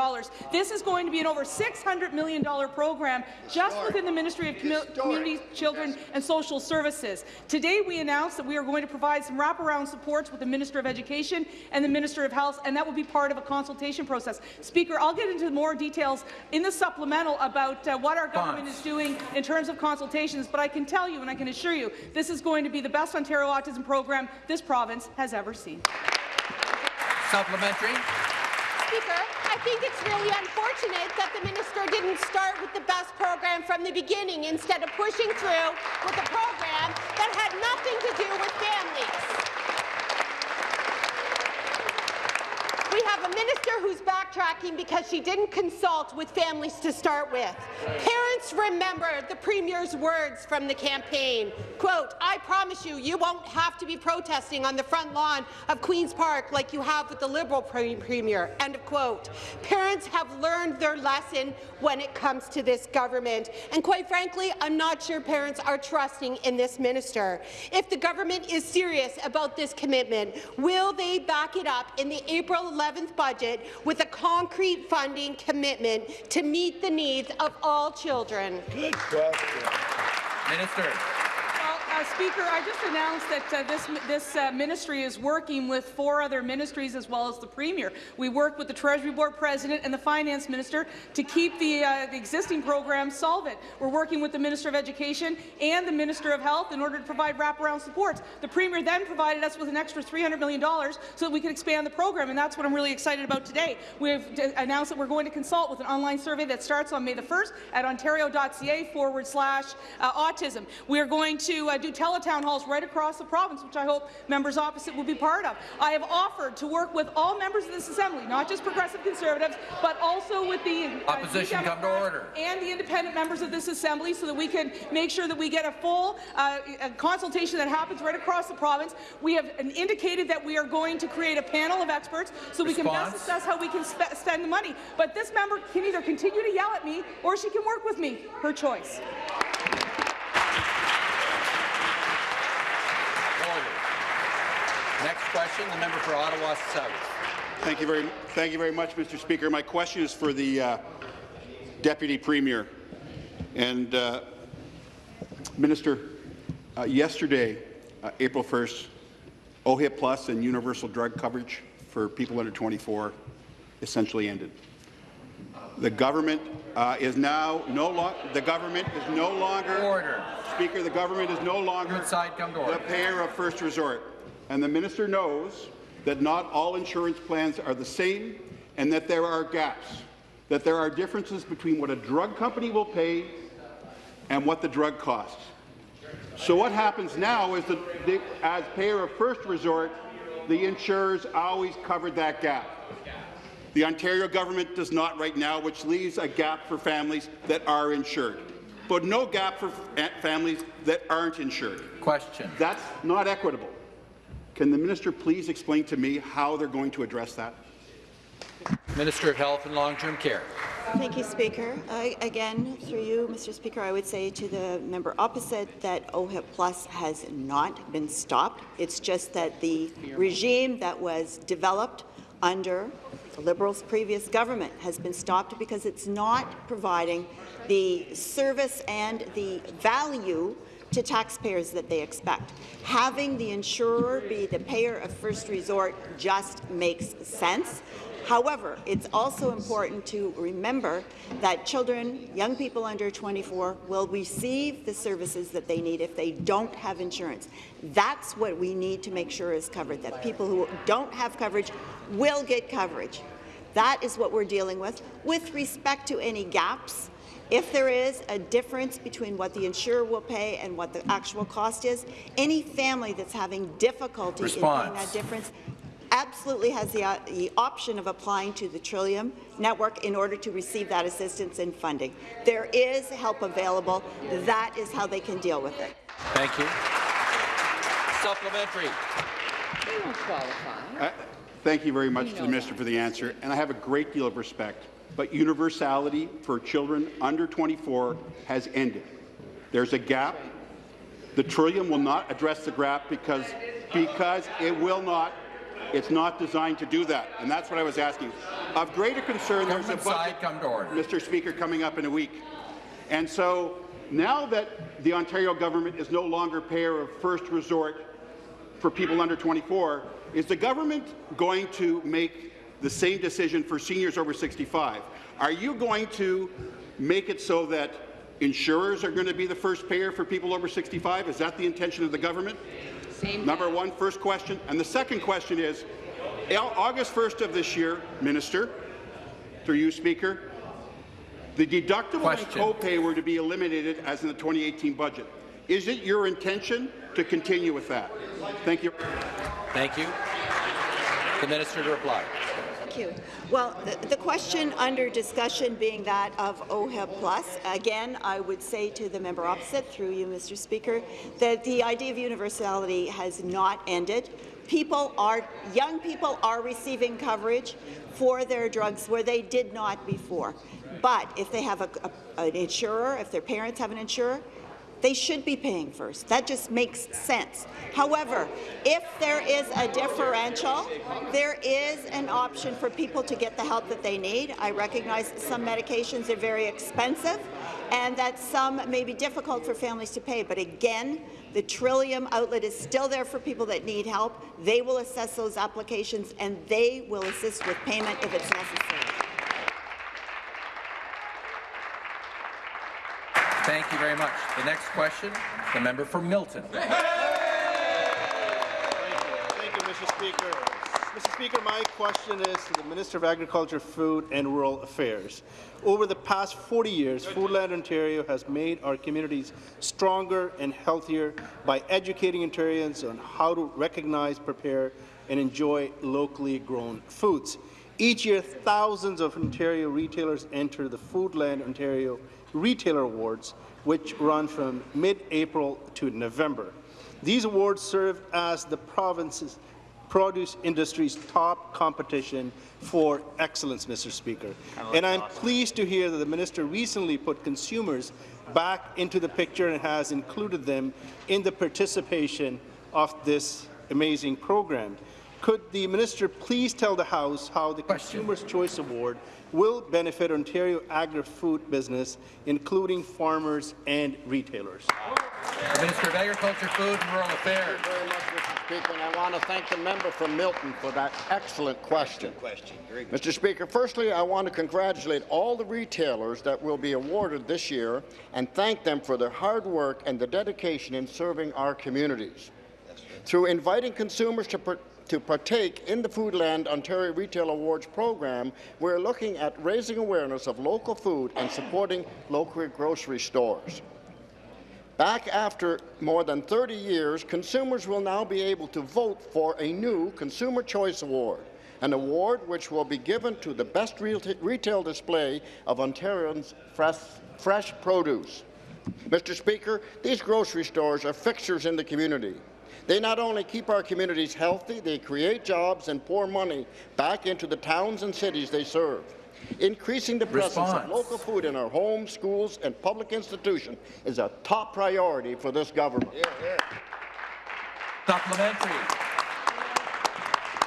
This is going to be an over $600 million program just within the Ministry of Community, Children and Social Services. Today, we announced that we are going to provide some wraparound supports with the Minister of Education and the Minister of Health, and that will be part of a consultation process. Speaker, I'll get into more details in the supplemental about uh, what our government is doing in terms of consultations, but I can tell you and I can assure you this is going to be the best Ontario autism program this province has ever seen. Supplementary. Speaker, I think it's really unfortunate that the minister didn't start with the best program from the beginning instead of pushing through with a program that had nothing to do with families. We have a minister who's backtracking because she didn't consult with families to start with. Parents remember the Premier's words from the campaign. Quote, I promise you, you won't have to be protesting on the front lawn of Queen's Park like you have with the Liberal pre Premier. End of quote. Parents have learned their lesson when it comes to this government. And quite frankly, I'm not sure parents are trusting in this minister. If the government is serious about this commitment, will they back it up in the April 11th budget with a concrete funding commitment to meet the needs of all children? Good question. Minister. Uh, Speaker, I just announced that uh, this, this uh, ministry is working with four other ministries as well as the Premier. We work with the Treasury Board President and the Finance Minister to keep the, uh, the existing program solvent. We're working with the Minister of Education and the Minister of Health in order to provide wraparound supports. The Premier then provided us with an extra $300 million so that we can expand the program, and that's what I'm really excited about today. We've announced that we're going to consult with an online survey that starts on May the 1st at ontario.ca forward slash uh, autism. We are going to uh, do teletown halls right across the province, which I hope members opposite will be part of. I have offered to work with all members of this Assembly, not just Progressive Conservatives, but also with the uh, Opposition come to order. and the independent members of this Assembly so that we can make sure that we get a full uh, a consultation that happens right across the province. We have indicated that we are going to create a panel of experts so we can best assess how we can spe- spend the money. But this member can either continue to yell at me or she can work with me. Her choice. Order. Next question, the member for Ottawa South. Thank you very, thank you very much, Mr. Speaker. My question is for the uh, Deputy Premier. And uh, Minister, uh, yesterday, uh, April 1st, OHIP Plus and universal drug coverage for people under 24 essentially ended. The government uh, is now no longer the government is no longer Order. Speaker. The government is no longer Good side, come to the order. payer of first resort, and the minister knows that not all insurance plans are the same, and that there are gaps, that there are differences between what a drug company will pay and what the drug costs. So what happens now is that as payer of first resort, the insurers always covered that gap. The Ontario government does not right now, which leaves a gap for families that are insured, but no gap for families that aren't insured. Question. That's not equitable. Can the minister please explain to me how they're going to address that? Minister of Health and Long-Term Care. Thank you, Speaker. I, again, through you, Mr. Speaker, I would say to the member opposite that OHIP Plus has not been stopped. It's just that the regime that was developed under the Liberals' previous government has been stopped because it's not providing the service and the value to taxpayers that they expect. Having the insurer be the payer of first resort just makes sense. However, it's also important to remember that children, young people under 24, will receive the services that they need if they don't have insurance. That's what we need to make sure is covered, that people who don't have coverage will get coverage. That is what we're dealing with. With respect to any gaps, if there is a difference between what the insurer will pay and what the actual cost is, any family that's having difficulty in paying that difference absolutely has the, uh, the option of applying to the Trillium Network in order to receive that assistance and funding. There is help available. That is how they can deal with it. Thank you. Supplementary. Uh, Thank you very much to the minister for the answer, and I have a great deal of respect. But universality for children under 24 has ended. There's a gap. The Trillium will not address the gap because, because it will not. It's not designed to do that, and that's what I was asking. Of greater concern, there's a budget, side, come to order. Mr. Speaker, coming up in a week. And so now that the Ontario government is no longer payer of first resort for people under 24, is the government going to make the same decision for seniors over 65? Are you going to make it so that insurers are going to be the first payer for people over 65? Is that the intention of the government? Same Number one, first question. And the second question is, August 1st of this year, Minister, through you, Speaker, the deductible Question. and copay were to be eliminated as in the 2018 budget. Is it your intention to continue with that? Thank you. Thank you. The minister to reply. Thank you. Well, the, the question under discussion being that of OHIP Plus, again, I would say to the member opposite, through you, Mr. Speaker, that the idea of universality has not ended. People are, young people are receiving coverage for their drugs where they did not before. But if they have a, a, an insurer, if their parents have an insurer, they should be paying first. That just makes sense. However, if there is a differential, there is an option for people to get the help that they need. I recognize some medications are very expensive and that some may be difficult for families to pay. But again, the Trillium outlet is still there for people that need help. They will assess those applications and they will assist with payment if it's necessary. Thank you very much. The next question, the member for Milton. Thank you, Mr. Speaker. Mr. Speaker, my question is to the Minister of Agriculture, Food and Rural Affairs. Over the past 40 years, Foodland Ontario has made our communities stronger and healthier by educating Ontarians on how to recognize, prepare, and enjoy locally grown foods. Each year, thousands of Ontario retailers enter the Foodland Ontario Retailer Awards, which run from mid-April to November. These awards serve as the province's produce industry's top competition for excellence, Mr. Speaker. And I'm pleased to hear that the minister recently put consumers back into the picture and has included them in the participation of this amazing program. Could the minister please tell the House how the Consumer's Choice Award will benefit Ontario agri-food business, including farmers and retailers? The Minister of Agriculture, Food and Rural Affairs. Thank you very much, Mr. Speaker, and I want to thank the member from Milton for that excellent question. question. Mr. Speaker, firstly, I want to congratulate all the retailers that will be awarded this year and thank them for their hard work and the dedication in serving our communities. Through inviting consumers to to partake in the Foodland Ontario Retail Awards program, we're looking at raising awareness of local food and supporting local grocery stores. Back after more than 30 years, consumers will now be able to vote for a new Consumer Choice Award, an award which will be given to the best retail display of Ontarians' fresh, fresh produce. Mr. Speaker, these grocery stores are fixtures in the community. They not only keep our communities healthy, they create jobs and pour money back into the towns and cities they serve. Increasing the presence Response. of local food in our homes, schools and public institutions is a top priority for this government. Yeah, yeah. Supplementary.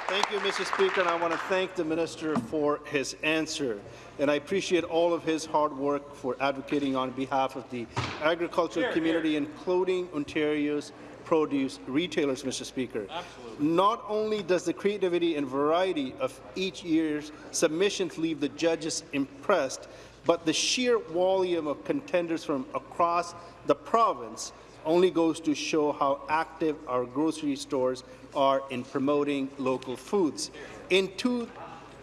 Thank you, Mr. Speaker, and I want to thank the minister for his answer. And I appreciate all of his hard work for advocating on behalf of the agricultural community, including Ontario's produce retailers, Mr. Speaker. Absolutely. Not only does the creativity and variety of each year's submissions leave the judges impressed, but the sheer volume of contenders from across the province only goes to show how active our grocery stores are in promoting local foods. In, two,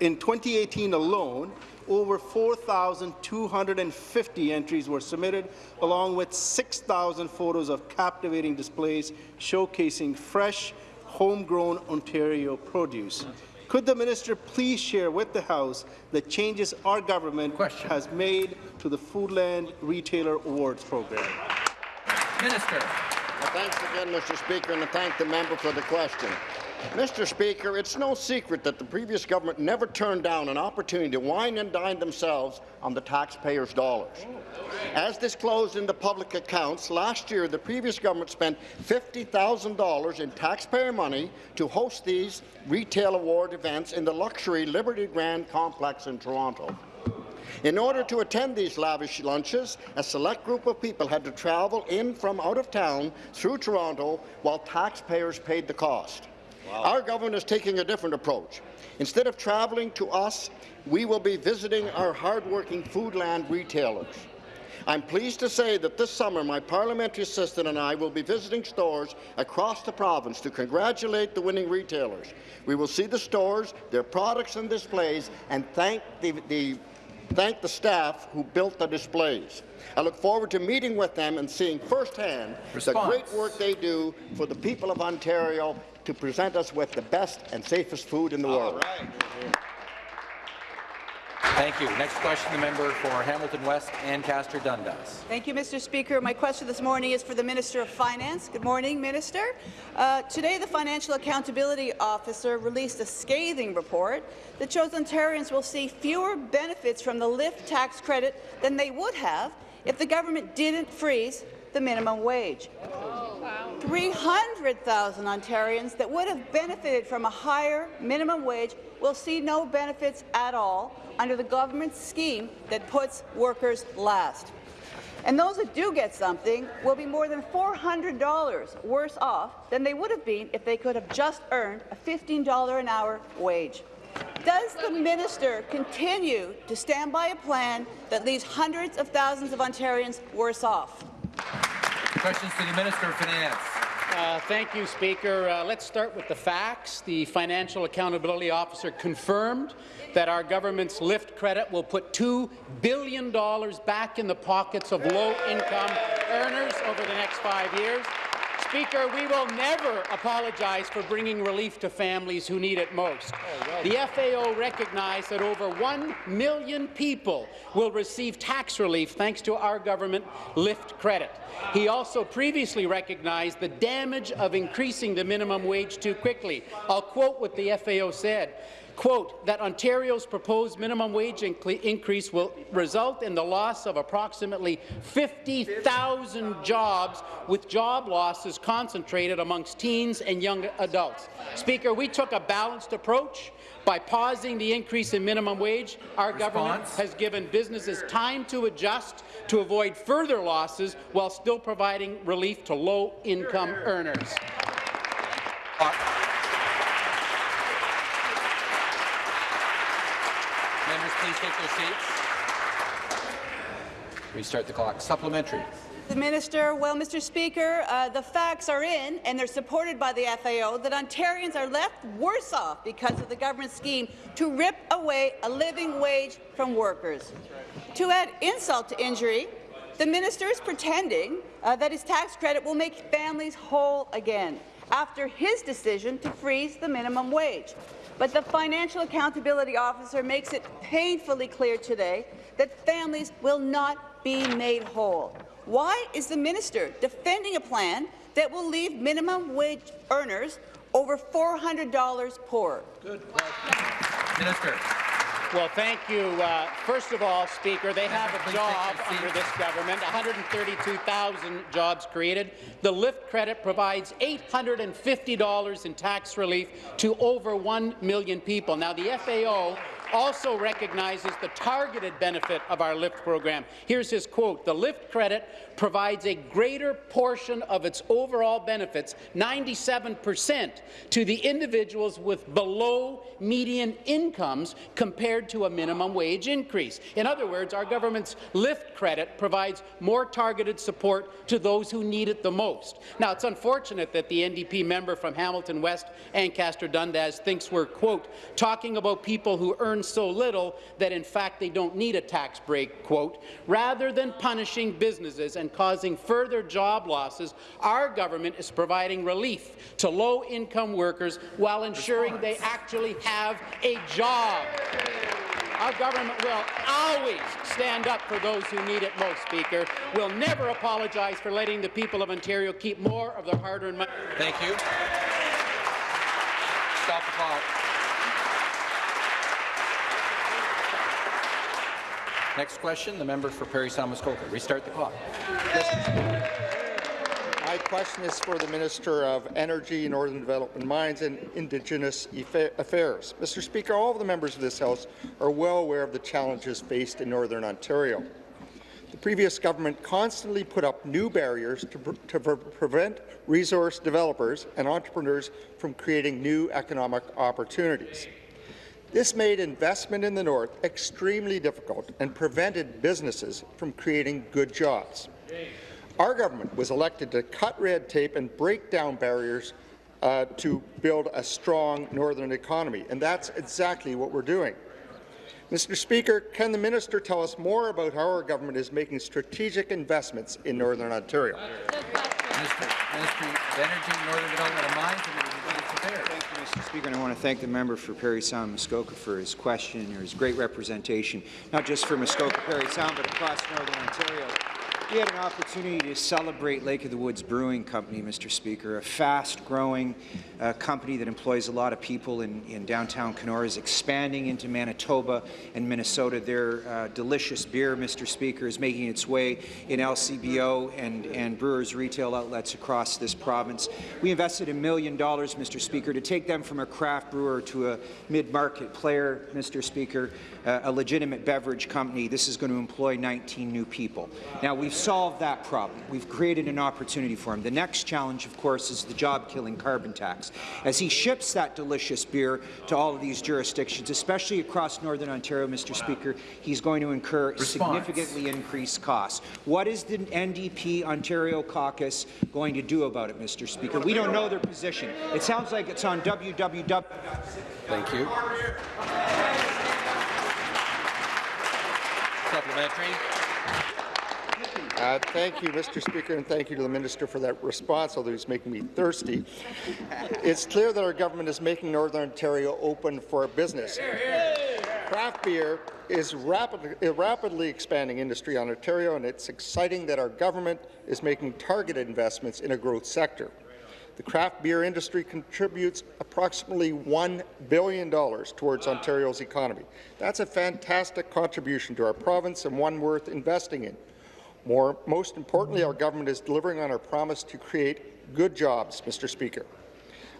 in 2018 alone, over 4,250 entries were submitted, along with 6,000 photos of captivating displays showcasing fresh, homegrown Ontario produce. Could the minister please share with the House the changes our government Question. has made to the Foodland Retailer Awards program? Minister. Well, thanks again, Mr. Speaker, and I thank the member for the question. Mr. Speaker, it's no secret that the previous government never turned down an opportunity to wine and dine themselves on the taxpayers' dollars. As disclosed in the public accounts, last year the previous government spent $50,000 in taxpayer money to host these retail award events in the luxury Liberty Grand complex in Toronto. In order to attend these lavish lunches, a select group of people had to travel in from out of town through Toronto while taxpayers paid the cost. Wow. Our government is taking a different approach. Instead of travelling to us, we will be visiting our hardworking Foodland retailers. I'm pleased to say that this summer my parliamentary assistant and I will be visiting stores across the province to congratulate the winning retailers. We will see the stores, their products and displays, and thank the, the, thank the staff who built the displays. I look forward to meeting with them and seeing firsthand Response. the great work they do for the people of Ontario to present us with the best and safest food in the All world. Right. Thank you. Next question, the member for Hamilton West, Ancaster Dundas. Thank you, Mr. Speaker. My question this morning is for the Minister of Finance. Good morning, Minister. Uh, today, the Financial Accountability Officer released a scathing report that shows Ontarians will see fewer benefits from the LIFT tax credit than they would have if the government didn't freeze the minimum wage. 300,000 Ontarians that would have benefited from a higher minimum wage will see no benefits at all under the government's scheme that puts workers last. And those that do get something will be more than $400 worse off than they would have been if they could have just earned a $15 an hour wage. Does the minister continue to stand by a plan that leaves hundreds of thousands of Ontarians worse off? Questions to the Minister of Finance. Uh, thank you, Speaker. Uh, let's start with the facts. The Financial Accountability Officer confirmed that our government's LIFT credit will put $2 billion back in the pockets of low-income earners over the next five years. Speaker, we will never apologize for bringing relief to families who need it most. Oh, the FAO recognized that over 1 million people will receive tax relief thanks to our government lift credit. He also previously recognized the damage of increasing the minimum wage too quickly. I'll quote what the FAO said quote, that Ontario's proposed minimum wage increase will result in the loss of approximately 50,000 jobs, with job losses concentrated amongst teens and young adults. Speaker, we took a balanced approach. By pausing the increase in minimum wage, our Response. government has given businesses time to adjust to avoid further losses while still providing relief to low-income earners. Uh please take their seats. Restart the clock. Supplementary. The minister, well, Mr. Speaker, uh, the facts are in, and they're supported by the FAO, that Ontarians are left worse off because of the government scheme to rip away a living wage from workers. Right. To add insult to injury, the minister is pretending uh, that his tax credit will make families whole again after his decision to freeze the minimum wage. But the Financial Accountability Officer makes it painfully clear today that families will not be made whole. Why is the minister defending a plan that will leave minimum wage earners over $400 poorer? Good question. Minister. Well, thank you. Uh, first of all, Speaker, they have a job under this government, 132,000 jobs created. The LIFT credit provides $850 in tax relief to over 1 million people. Now, the FAO also recognizes the targeted benefit of our LIFT program. Here's his quote, the LIFT credit provides a greater portion of its overall benefits, 97 percent, to the individuals with below median incomes compared to a minimum wage increase. In other words, our government's LIFT credit provides more targeted support to those who need it the most. Now, it's unfortunate that the NDP member from Hamilton West, Ancaster Dundas, thinks we're, quote, talking about people who earn so little that in fact they don't need a tax break, quote, rather than punishing businesses and causing further job losses, our government is providing relief to low-income workers while ensuring they actually have a job. Our government will always stand up for those who need it most, Speaker. We'll never apologize for letting the people of Ontario keep more of their hard-earned money. Thank you. Stop the clock. Next question, the member for Parry Sound Muskoka. Restart the clock. My question is for the Minister of Energy, Northern Development Mines and Indigenous Affairs. Mr. Speaker, all of the members of this House are well aware of the challenges faced in Northern Ontario. The previous government constantly put up new barriers to, pre to pre prevent resource developers and entrepreneurs from creating new economic opportunities. This made investment in the north extremely difficult and prevented businesses from creating good jobs. Our government was elected to cut red tape and break down barriers uh, to build a strong northern economy, and that's exactly what we're doing. Mr. Speaker, can the minister tell us more about how our government is making strategic investments in Northern Ontario? Minister, Ministry of Energy, Northern Development Mines, and Affairs. Thank you, Mr. Speaker, I want to thank the member for Parry Sound Muskoka for his question or his great representation, not just for Muskoka Parry Sound, but across Northern Ontario. We had an opportunity to celebrate Lake of the Woods Brewing Company, Mr. Speaker, a fast-growing uh, company that employs a lot of people in, in downtown Kenora, is expanding into Manitoba and Minnesota. Their uh, delicious beer, Mr. Speaker, is making its way in LCBO and, and brewers' retail outlets across this province. We invested a million dollars, Mr. Speaker, to take them from a craft brewer to a mid-market player, Mr. Speaker, a legitimate beverage company. This is going to employ 19 new people. Now, we've solved that problem. We've created an opportunity for him. The next challenge, of course, is the job-killing carbon tax. As he ships that delicious beer to all of these jurisdictions, especially across Northern Ontario, Mr. Speaker, he's going to incur Response. significantly increased costs. What is the NDP Ontario caucus going to do about it, Mr. Speaker? We don't know their position. It sounds like it's on www. Thank you. Supplementary. Uh, thank you, Mr. Speaker, and thank you to the minister for that response, although he's making me thirsty. It's clear that our government is making Northern Ontario open for business. Craft beer is rapidly, a rapidly expanding industry on Ontario, and it's exciting that our government is making targeted investments in a growth sector. The craft beer industry contributes approximately $1 billion towards Ontario's economy. That's a fantastic contribution to our province and one worth investing in. More, most importantly, our government is delivering on our promise to create good jobs, Mr. Speaker.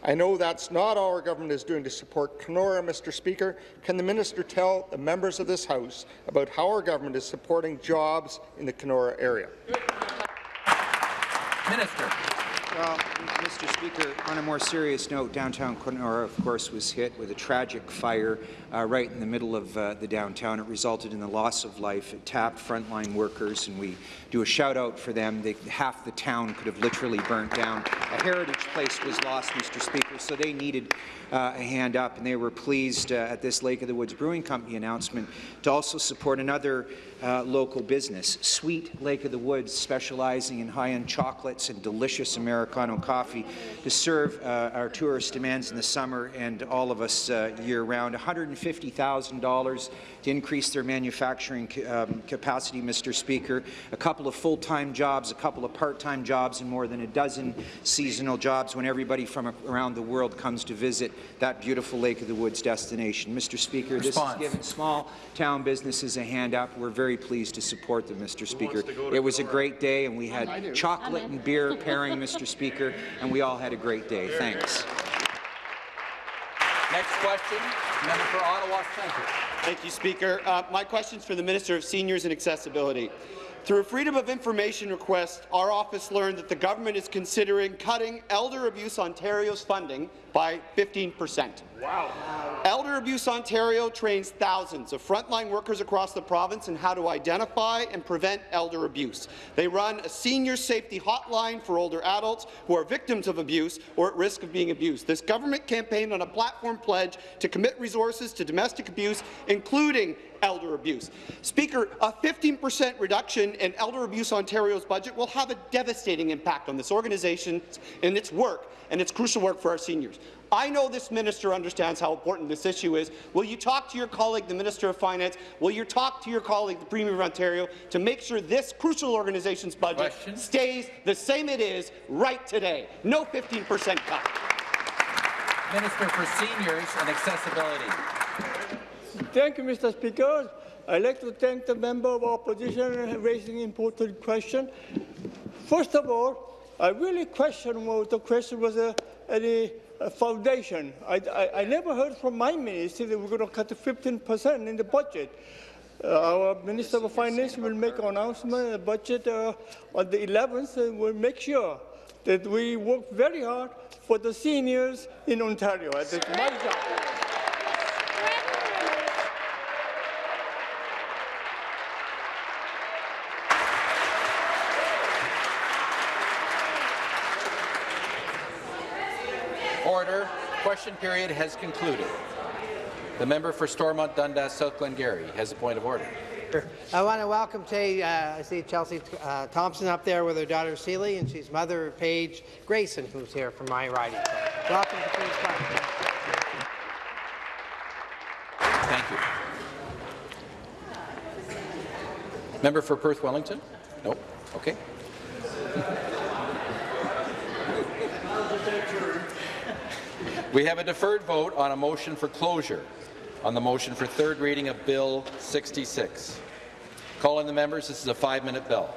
I know that's not all our government is doing to support Kenora, Mr. Speaker. Can the minister tell the members of this House about how our government is supporting jobs in the Kenora area? Minister. Well, Mr. Speaker, on a more serious note, downtown Kenora, of course, was hit with a tragic fire uh, right in the middle of uh, the downtown. It resulted in the loss of life. It tapped frontline workers, and we do a shout-out for them. They, half the town could have literally burnt down. A heritage place was lost, Mr. Speaker, so they needed uh, a hand up, and they were pleased uh, at this Lake of the Woods Brewing Company announcement to also support another uh, local business, Sweet Lake of the Woods, specializing in high-end chocolates and delicious Americano coffee, to serve uh, our tourist demands in the summer and all of us uh, year-round. $150,000 to increase their manufacturing um, capacity, Mr. Speaker. A couple of full-time jobs, a couple of part-time jobs, and more than a dozen seasonal jobs when everybody from around the world comes to visit that beautiful Lake of the Woods destination. Mr. Speaker, Response. this has given small town businesses a hand up. We're very pleased to support them, Mr. Speaker. It was a great day, and we had chocolate and beer pairing, Mr. Speaker, and we all had a great day. Thanks. Next question, member for Ottawa Centre. Thank you, Speaker. Uh, my question is for the Minister of Seniors and Accessibility. Through a Freedom of Information request, our office learned that the government is considering cutting Elder Abuse Ontario's funding by 15 percent. Wow. Elder Abuse Ontario trains thousands of frontline workers across the province in how to identify and prevent elder abuse. They run a senior safety hotline for older adults who are victims of abuse or at risk of being abused. This government campaigned on a platform pledge to commit resources to domestic abuse, including elder abuse. Speaker, a 15 percent reduction in Elder Abuse Ontario's budget will have a devastating impact on this organization and its work and its crucial work for our seniors. I know this minister understands how important this issue is. Will you talk to your colleague, the Minister of Finance? Will you talk to your colleague, the Premier of Ontario, to make sure this crucial organization's budget Question. stays the same it is right today? No 15 percent cut. Minister for Seniors and Accessibility. Thank you, Mr. Speaker. I'd like to thank the member of opposition for raising an important question. First of all, I really question what the question was uh, any foundation. I, I, I, never heard from my minister that we're going to cut 15% in the budget. Uh, our Minister of Finance will make an announcement in the budget uh, on the 11th and we'll make sure that we work very hard for the seniors in Ontario. That's my job. question period has concluded. The member for Stormont Dundas South Glengarry has a point of order. I want to welcome today, uh, I see Chelsea uh, Thompson up there with her daughter Celie, and she's mother of Paige Grayson, who's here from my riding. So, welcome to Queen's Park. Thank you. Member for Perth Wellington? Nope. Okay. We have a deferred vote on a motion for closure on the motion for third reading of Bill 66. Calling the members, this is a five-minute bell.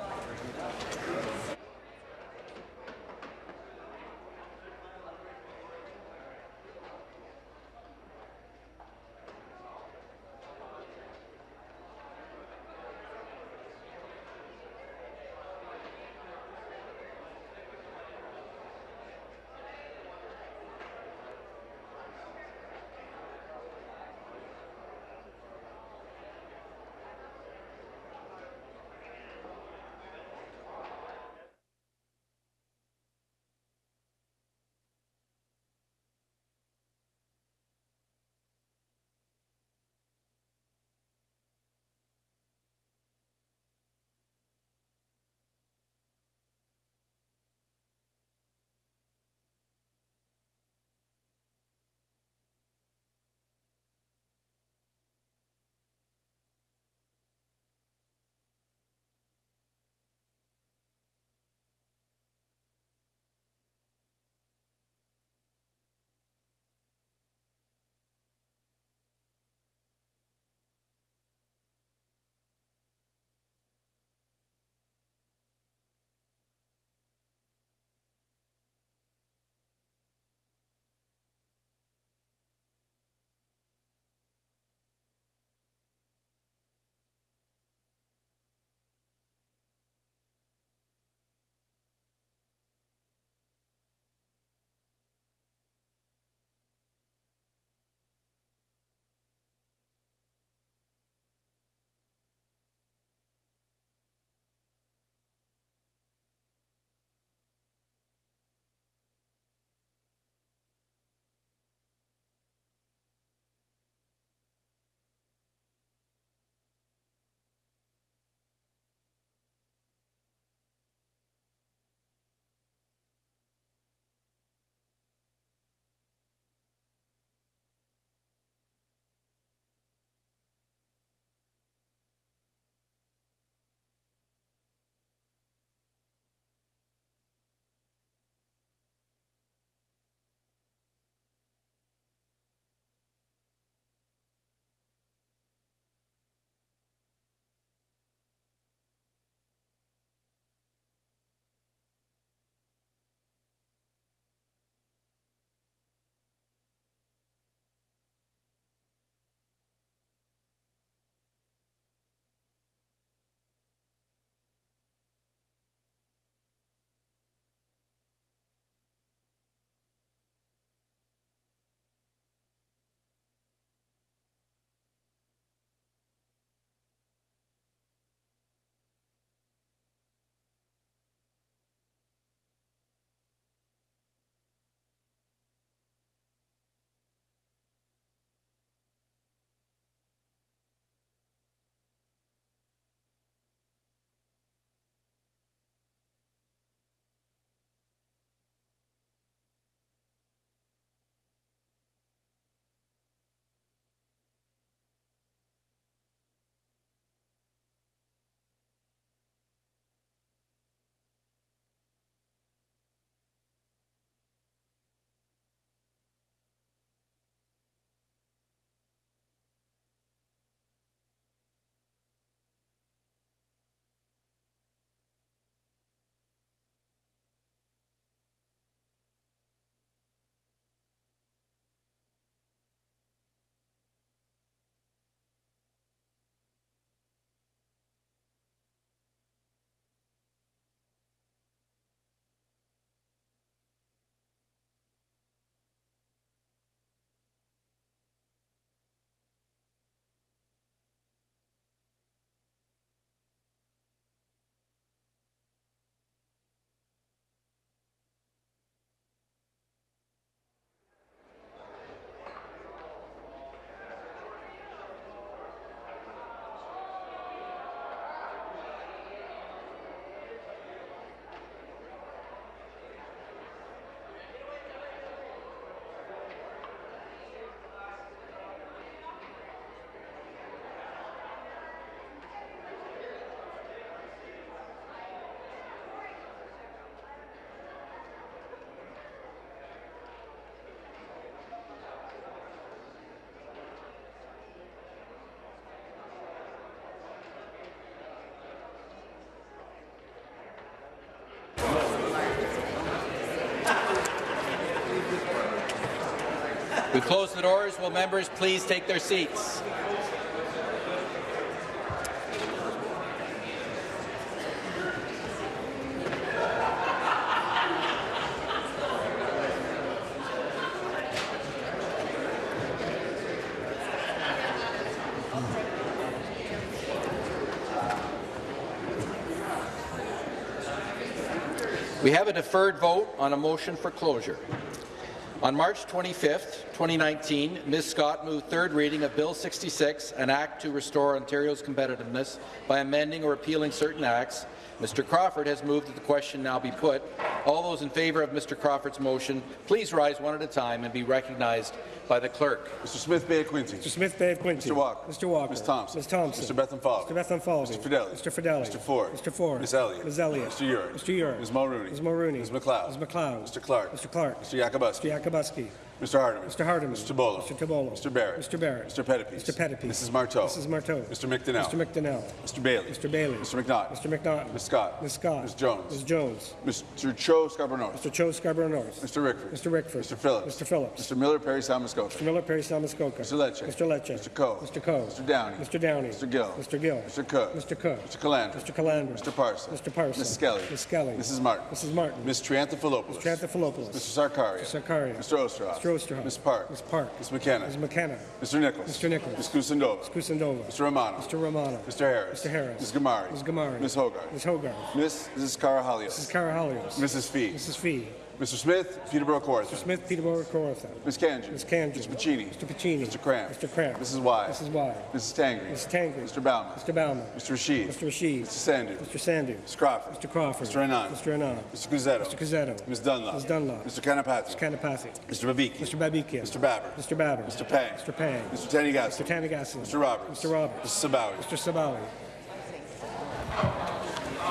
We've the doors. Will members please take their seats? We have a deferred vote on a motion for closure. On March 25, 2019, Ms. Scott moved third reading of Bill 66, an act to restore Ontario's competitiveness by amending or repealing certain acts. Mr. Crawford has moved that the question now be put. All those in favour of Mr. Crawford's motion, please rise one at a time and be recognized by the clerk. Mr. Smith Bay of Quinte. Mr. Smith Bay of Quinte. Mr. Walker. Mr. Walker. Ms. Thompson. Ms. Thompson. Mr. Bethlenfalvy. Mr. Bethlenfalvy. Mr. Fedeli. Mr. Fedeli. Mr. Ford. Mr. Ford. Ms. Elliott. Ms. Elliott. Mr. Yurek. Mr. Yurek. Ms. Mulroney. Ms. Mulroney. Ms. MacLeod. Ms. MacLeod. Mr. Clark. Mr. Clark. Mr. Yakabuski. Mr. Yakabuski. Mr. Hardeman. Mr. Hardeman. Mr. Tibollo. Mr. Tibollo. Mr. Barrett. Mr. Barrett. Mr. Pettapiece. Mr. Pettapiece. Mrs. Martow. Mrs. Martow. Mr. McDonell. Mr. McDonell. Mr. Bailey. Mr. Bailey. Mr. McNaught. Mr. McNaught. Ms. Scott. Ms. Scott. Ms. Jones. Ms. Jones. Mr. Cho Scarborough North. Mr. Cho Scarborough North. Mr. Rickford. Mr. Rickford. Mr. Phillips. Mr. Phillips. Mr. Miller Parry Sound Muskoka. Mr. Miller Parry Sound Muskoka. Mr. Lecce. Mr. Lecce. Mr. Coe. Mr. Coe. Mr. Downey. Mr. Downey. Mr. Gill. Mr. Gill. Mr. Cook. Mr. Cook. Mr. Calandra. Mr. Calandra. Mr. Parsa. Mr. Parsa. Ms. Skelly. Ms. Skelly. Mrs. Martin. Mrs. Martin. Ms. Triantafilopoulos. Mr. Anthopoulos. Mr. Sarkaria. Mr. Sarkaria. Mr. Oosterhoff. Mr. Oosterhoff. Ms. Park. Ms. Park. Ms. McKenna. Ms. McKenna. Mr. Nicholls. Mr. Nicholls. Ms. Kusendova. Ms. Kusendova. Mr. Romano. Mr. Romano. Mr. Harris. Mr. Harris. Ms. Ghamari. Ms. Ghamari. Ms. Hogarth. Ms. Hogarth. Ms. Mrs. Karahalios. Mrs. Karahalios. Mrs. Fee. Mrs. Fee. Mr. Smith, Peterborough Kawartha. Mr. Smith, Peterborough, Kawartha. Ms. Kanji. Ms. Kanji. Mr. Piccini. Mr. Piccini. Mr. Kramp. Mr. Kramp. Mrs. Wai. Mrs. Wai. Mrs. Tangri. Mrs. Tangri. Mr. Bauman. Mr. Bauman. Mr. Rasheed. Mr. Rasheed. Mr. Sandhu. Mr. Sandhu. Mr. Crawford. Mr. Crawford. Mr. Anand. Mr. Anand. Mr. Cuzzetto. Mr. Cuzzetto. Ms. Dunlop. Ms. Dunlop. Mr. Kanapathi. Mr. Kanapathi. Mr. Babiki. Mr. Babikian. Mr. Babber. Mr. Babber. Mr. Pang. Mr. Pang. Mr. Tanigassi. Mr. Tanigassi. Mr. Roberts. Mr. Roberts. Mrs. Sabawy. Mr. Sabawy.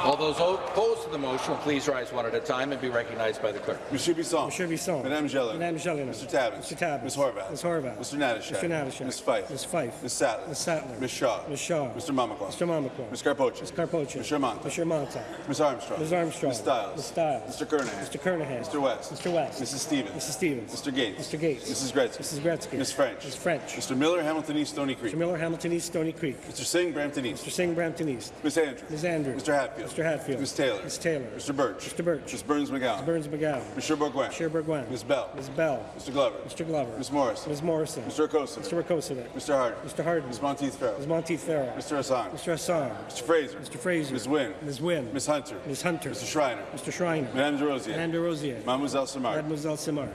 All those opposed to the motion will please rise one at a time and be recognized by the clerk. Monsieur Bisson. Monsieur Bisson. Madame Gelin. Madame Gelin. Mr. Tabuns. Mr. Tabuns. Ms. Horwath. Ms. Horwath. Mr. Natyshak. Mr. Natyshak. Ms. Fife. Ms. Fife. Ms. Sattler. Ms. Sattler. Ms. Shaw. Ms. Shaw. Mr. Mamakwa. Mr. Mamakwa. Ms. Karpoche. Ms. Karpoche. Mr. Mantha. Mr. Mantha. Ms. Armstrong. Ms. Armstrong. Ms. Stiles. Ms. Stiles. Mr. Kernaghan. Mr. Kernaghan. Mr. West. Mr. West. Mrs. Stevens. Mrs. Stevens. Mr. Gates. Mr. Gates. Mrs. Gretzky. Mrs. Gretzky. Ms. French. Ms. French. Mr. Miller, Hamilton East, Stoney Creek. Mr. Miller, Hamilton East, Stoney Creek. Mr. Singh, Brampton East. Mr. Singh, Brampton East. Ms. Andrews. Ms. Andrews. Mr. Hatfield. Mr. Hatfield. Ms. Taylor. Ms. Taylor. Mr. Burch. Mr. Burch. Ms. Berns-McGowan. Ms. Berns-McGowan. Mr. Bourgouin. Mr. Bourgouin. Ms. Bell. Ms. Bell. Mr. Glover. Mr. Glover. Ms. Morrison. Ms. Morrison. Mr. Okosa. Mr. Rakocevic. Mr. Harden. Mr. Harden. Ms. Monteith Farrell. Ms. Monteith Farrell. Mr. Hassan. Mr. Hassan. Mr. Fraser. Mr. Fraser. Ms. Wynne. Ms. Wynne. Ms. Hunter. Ms. Hunter. Mr. Schreiner. Mr. Schreiner. Madame Des Rosiers. Madame Des Rosiers. Mademoiselle Simard. Mademoiselle Simard.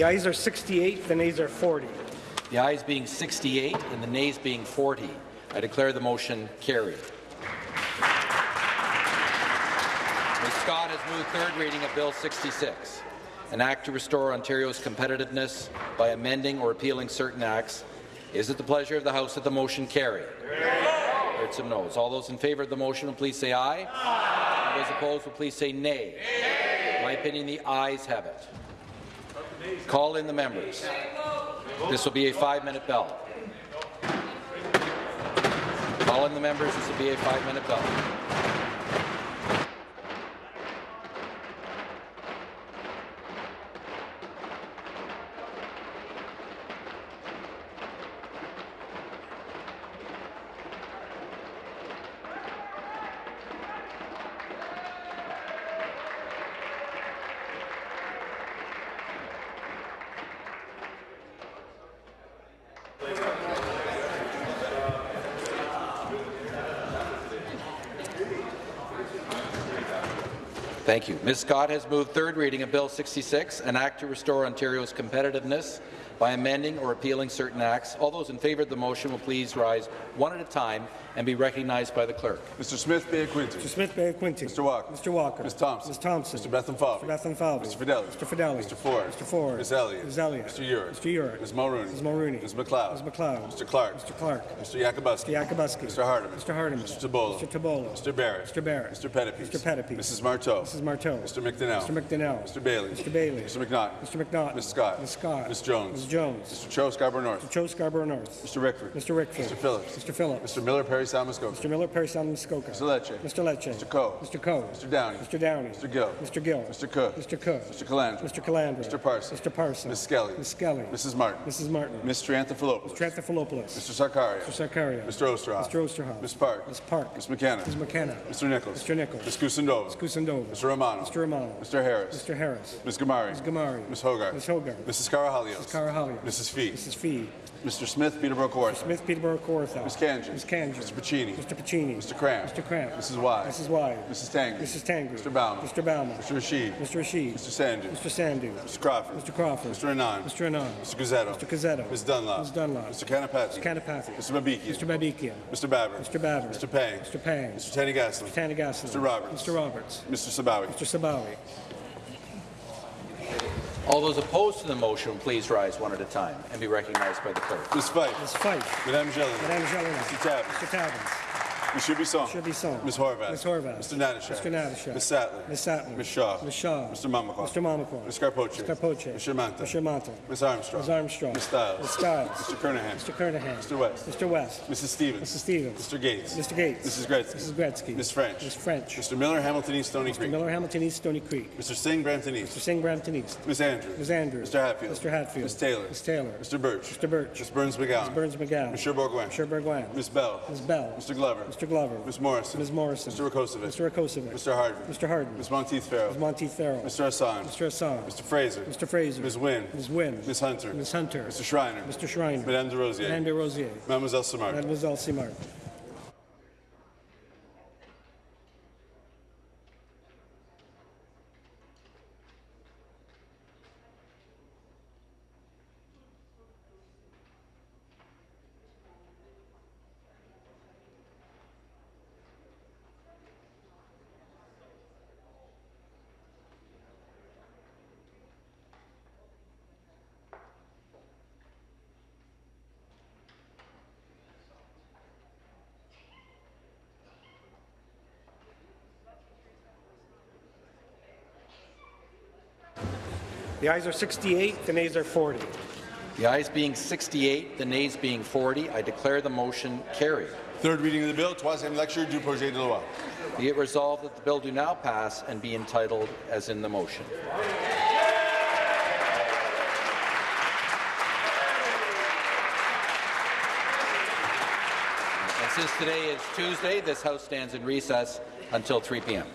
The ayes are 68, the nays are 40. The ayes being 68 and the nays being 40. I declare the motion carried. Ms. Scott has moved third reading of Bill 66, an act to restore Ontario's competitiveness by amending or repealing certain acts. Is it the pleasure of the House that the motion carry? Heard some noes. All those in favour of the motion will please say aye. aye. Those opposed will please say nay. nay. In my opinion, the ayes have it. Call in the members. This will be a five-minute bell. Call in the members. This will be a five-minute bell. Thank you. Ms. Scott has moved third reading of Bill 66, an act to restore Ontario's competitiveness by amending or repealing certain acts. All those in favour of the motion will please rise one at a time and be recognized by the clerk. Mr. Smith Bay Quinte. Mr. Smith Bay Quinte. Mr. Walker. Mr. Walker. Ms. Thompson. Ms. Thompson. Mr. Bethlenfalvy. Mr. Bethlenfalvy. Mr. Fedeli. Mr. Fedeli. Mr. Ford. Mr. Ford. Ms. Elliott. Ms. Elliott. Mr. Yurek. Mr. Yurek. Ms. Mulroney. Ms. Mulroney. Ms. MacLeod. Ms. MacLeod. Mr. Clark. Mr. Clark. Mr. Yakabuski. Mr. Yakabuski. Mr. Hardeman. Mr. Hardeman. Mr. Tibollo. Mr. Tibollo. Mr. Barrett. Mr. Barrett. Mr. Pettapiece. Mr. Pettapiece. Mrs. Martow. Mrs. Martow. Mr. McDonell. Mr. McDonell. Mr. Bailey. Mr. Bailey. Mr. McNaught. Mr. McNaught. Ms. Scott. Ms. Scott. Ms. Jones. Ms. Jones. Mr. Cho Scarborough North. Mr. Cho Scarborough North. Mr. Rickford. Mr. Rickford. Mr. Phillips. Mr. Phillips. Mr. Miller Parry Sound Muskoka. Mr. Miller, Parry Muskoka. Mr. Lecce. Mr. Lecce. Mr. Coe. Mr. Coe. Mr. Downey. Mr. Downey. Mr. Gill. Mr. Gill. Mr. Cook. Mr. Cook. Mr. Calandra. Mr. Calandra. Mr. Parsa. Mr. Parsa. Ms. Skelly. Ms. Skelly. Mrs. Martin. Mrs. Martin. Mr. Anthopoulos. Mr. Anthopoulos. Mr. Sarkaria. Mr. Sarkaria. Mr. Oosterhoff. Mr. Oosterhoff. Ms. Park. Ms. Park. Ms. McKenna. Ms. McKenna. Mr. Nicholls. Mr. Nicholls. Ms. Kusendova. Ms. Kusendova. Mr. Romano. Mr. Romano. Mr. Harris. Mr. Harris. Ms. Ghamari. Ms. Ghamari. Ms. Hogarth. Ms. Hogarth. Mrs. Karahalios. Mrs. Karahalios. Mrs. Fee. Mrs. Fee. Mr. Smith, Peterborough Kawartha. Smith, Peterborough, Kawartha. Ms. Kanji. Ms. Kanji. Mr. Piccini. Mr. Piccini. Mr. Cram. Mr. Kramp. Mrs. Wise. Mrs. Wise. Mrs. Tangri. Mrs. Tangri. Mr. Bauman. Mr. Bauman. Mr. Rasheed. Mr. Rasheed. Mr. Sandhu. Mr. Sandhu. Mr. Crawford. Mr. Crawford. Mr. Anand. Mr. Anand. Mr. Cuzzetto. Mr. Cuzzetto. Ms. Dunlop. Ms. Dunlop. Mr. Kanapathi. Mr. Kanapathi. Mr. Babikian. Mr. Babikian. Mr. Babber. Mr. Babber. Mr. Pang. Mr. Pang. Mr. Tanny Gaslin. Mr. Tanigasan. Mr. Roberts. Mr. Roberts. Mr. Sabawy. Mr. Sabawy. All those opposed to the motion, please rise one at a time and be recognized by the clerk. Ms. Fife. Ms. Fife. Madame Gélinas. Madame Gélinas. Mr. Tabuns. Mr. Tabuns. Monsieur Bisson. Monsieur Bisson. Ms. Horwath. Ms. Horwath. Mr. Natyshak. Mr. Natyshak. Ms. Sattler. Ms. Sattler. Ms. Shaw. Ms. Shaw. Mr. Mamakwa. Mr. Mamakwa. Ms. Karpoche. Mr. Karpoche. Mr. Mantha. Mr. Mantha. Ms. Armstrong. Ms. Armstrong. Ms. Stiles. Ms. Stiles. Mr. Kernaghan. Mr. Kernaghan. Mr. West. Mr. West. Mrs. Stevens. Mrs. Stevens. Mr. Gates. Mr. Gates. Mrs. Gretzky. Mrs. Gretzky. Ms. French. Ms. French. Mr. Miller, Hamilton East, Stoney Creek. Mr. Miller, Hamilton East, Stoney Creek. Mr. Singh, Brampton East. Mr. Singh, Brampton East. Ms. Andrews. Ms. Andrews. Mr. Hatfield. Mr. Hatfield. Ms. Taylor. Ms. Taylor. Mr. Burch. Mr. Burch. Ms. Berns-McGowan. Ms. Berns-McGowan. Mr. Bourgouin. Mr. Bourgouin. Ms. Bell. Ms. Bell. Mr. Glover. Mr. Glover. Ms. Morrison. Ms. Morrison. Mr. Rakocevic. Mr. Rakocevic. Mr. Harden. Mr. Harden. Ms. Monteith Farrell. Ms. Monteith Farrell. Mr. Hassan. Mr. Hassan. Mr. Fraser. Mr. Fraser. Ms. Wynne. Ms. Wynne. Ms. Hunter. Ms. Hunter. Mr. Schreiner. Mr. Schreiner. Madame Des Rosiers. Madame Des Rosiers. Mademoiselle Simard. Mademoiselle Simard. The ayes are 68, the nays are 40. The ayes being 68, the nays being 40, I declare the motion carried. Third reading of the bill, troisième lecture du projet de loi. Be it resolved that the bill do now pass and be entitled as in the motion. And since today is Tuesday, this House stands in recess until 3 p.m.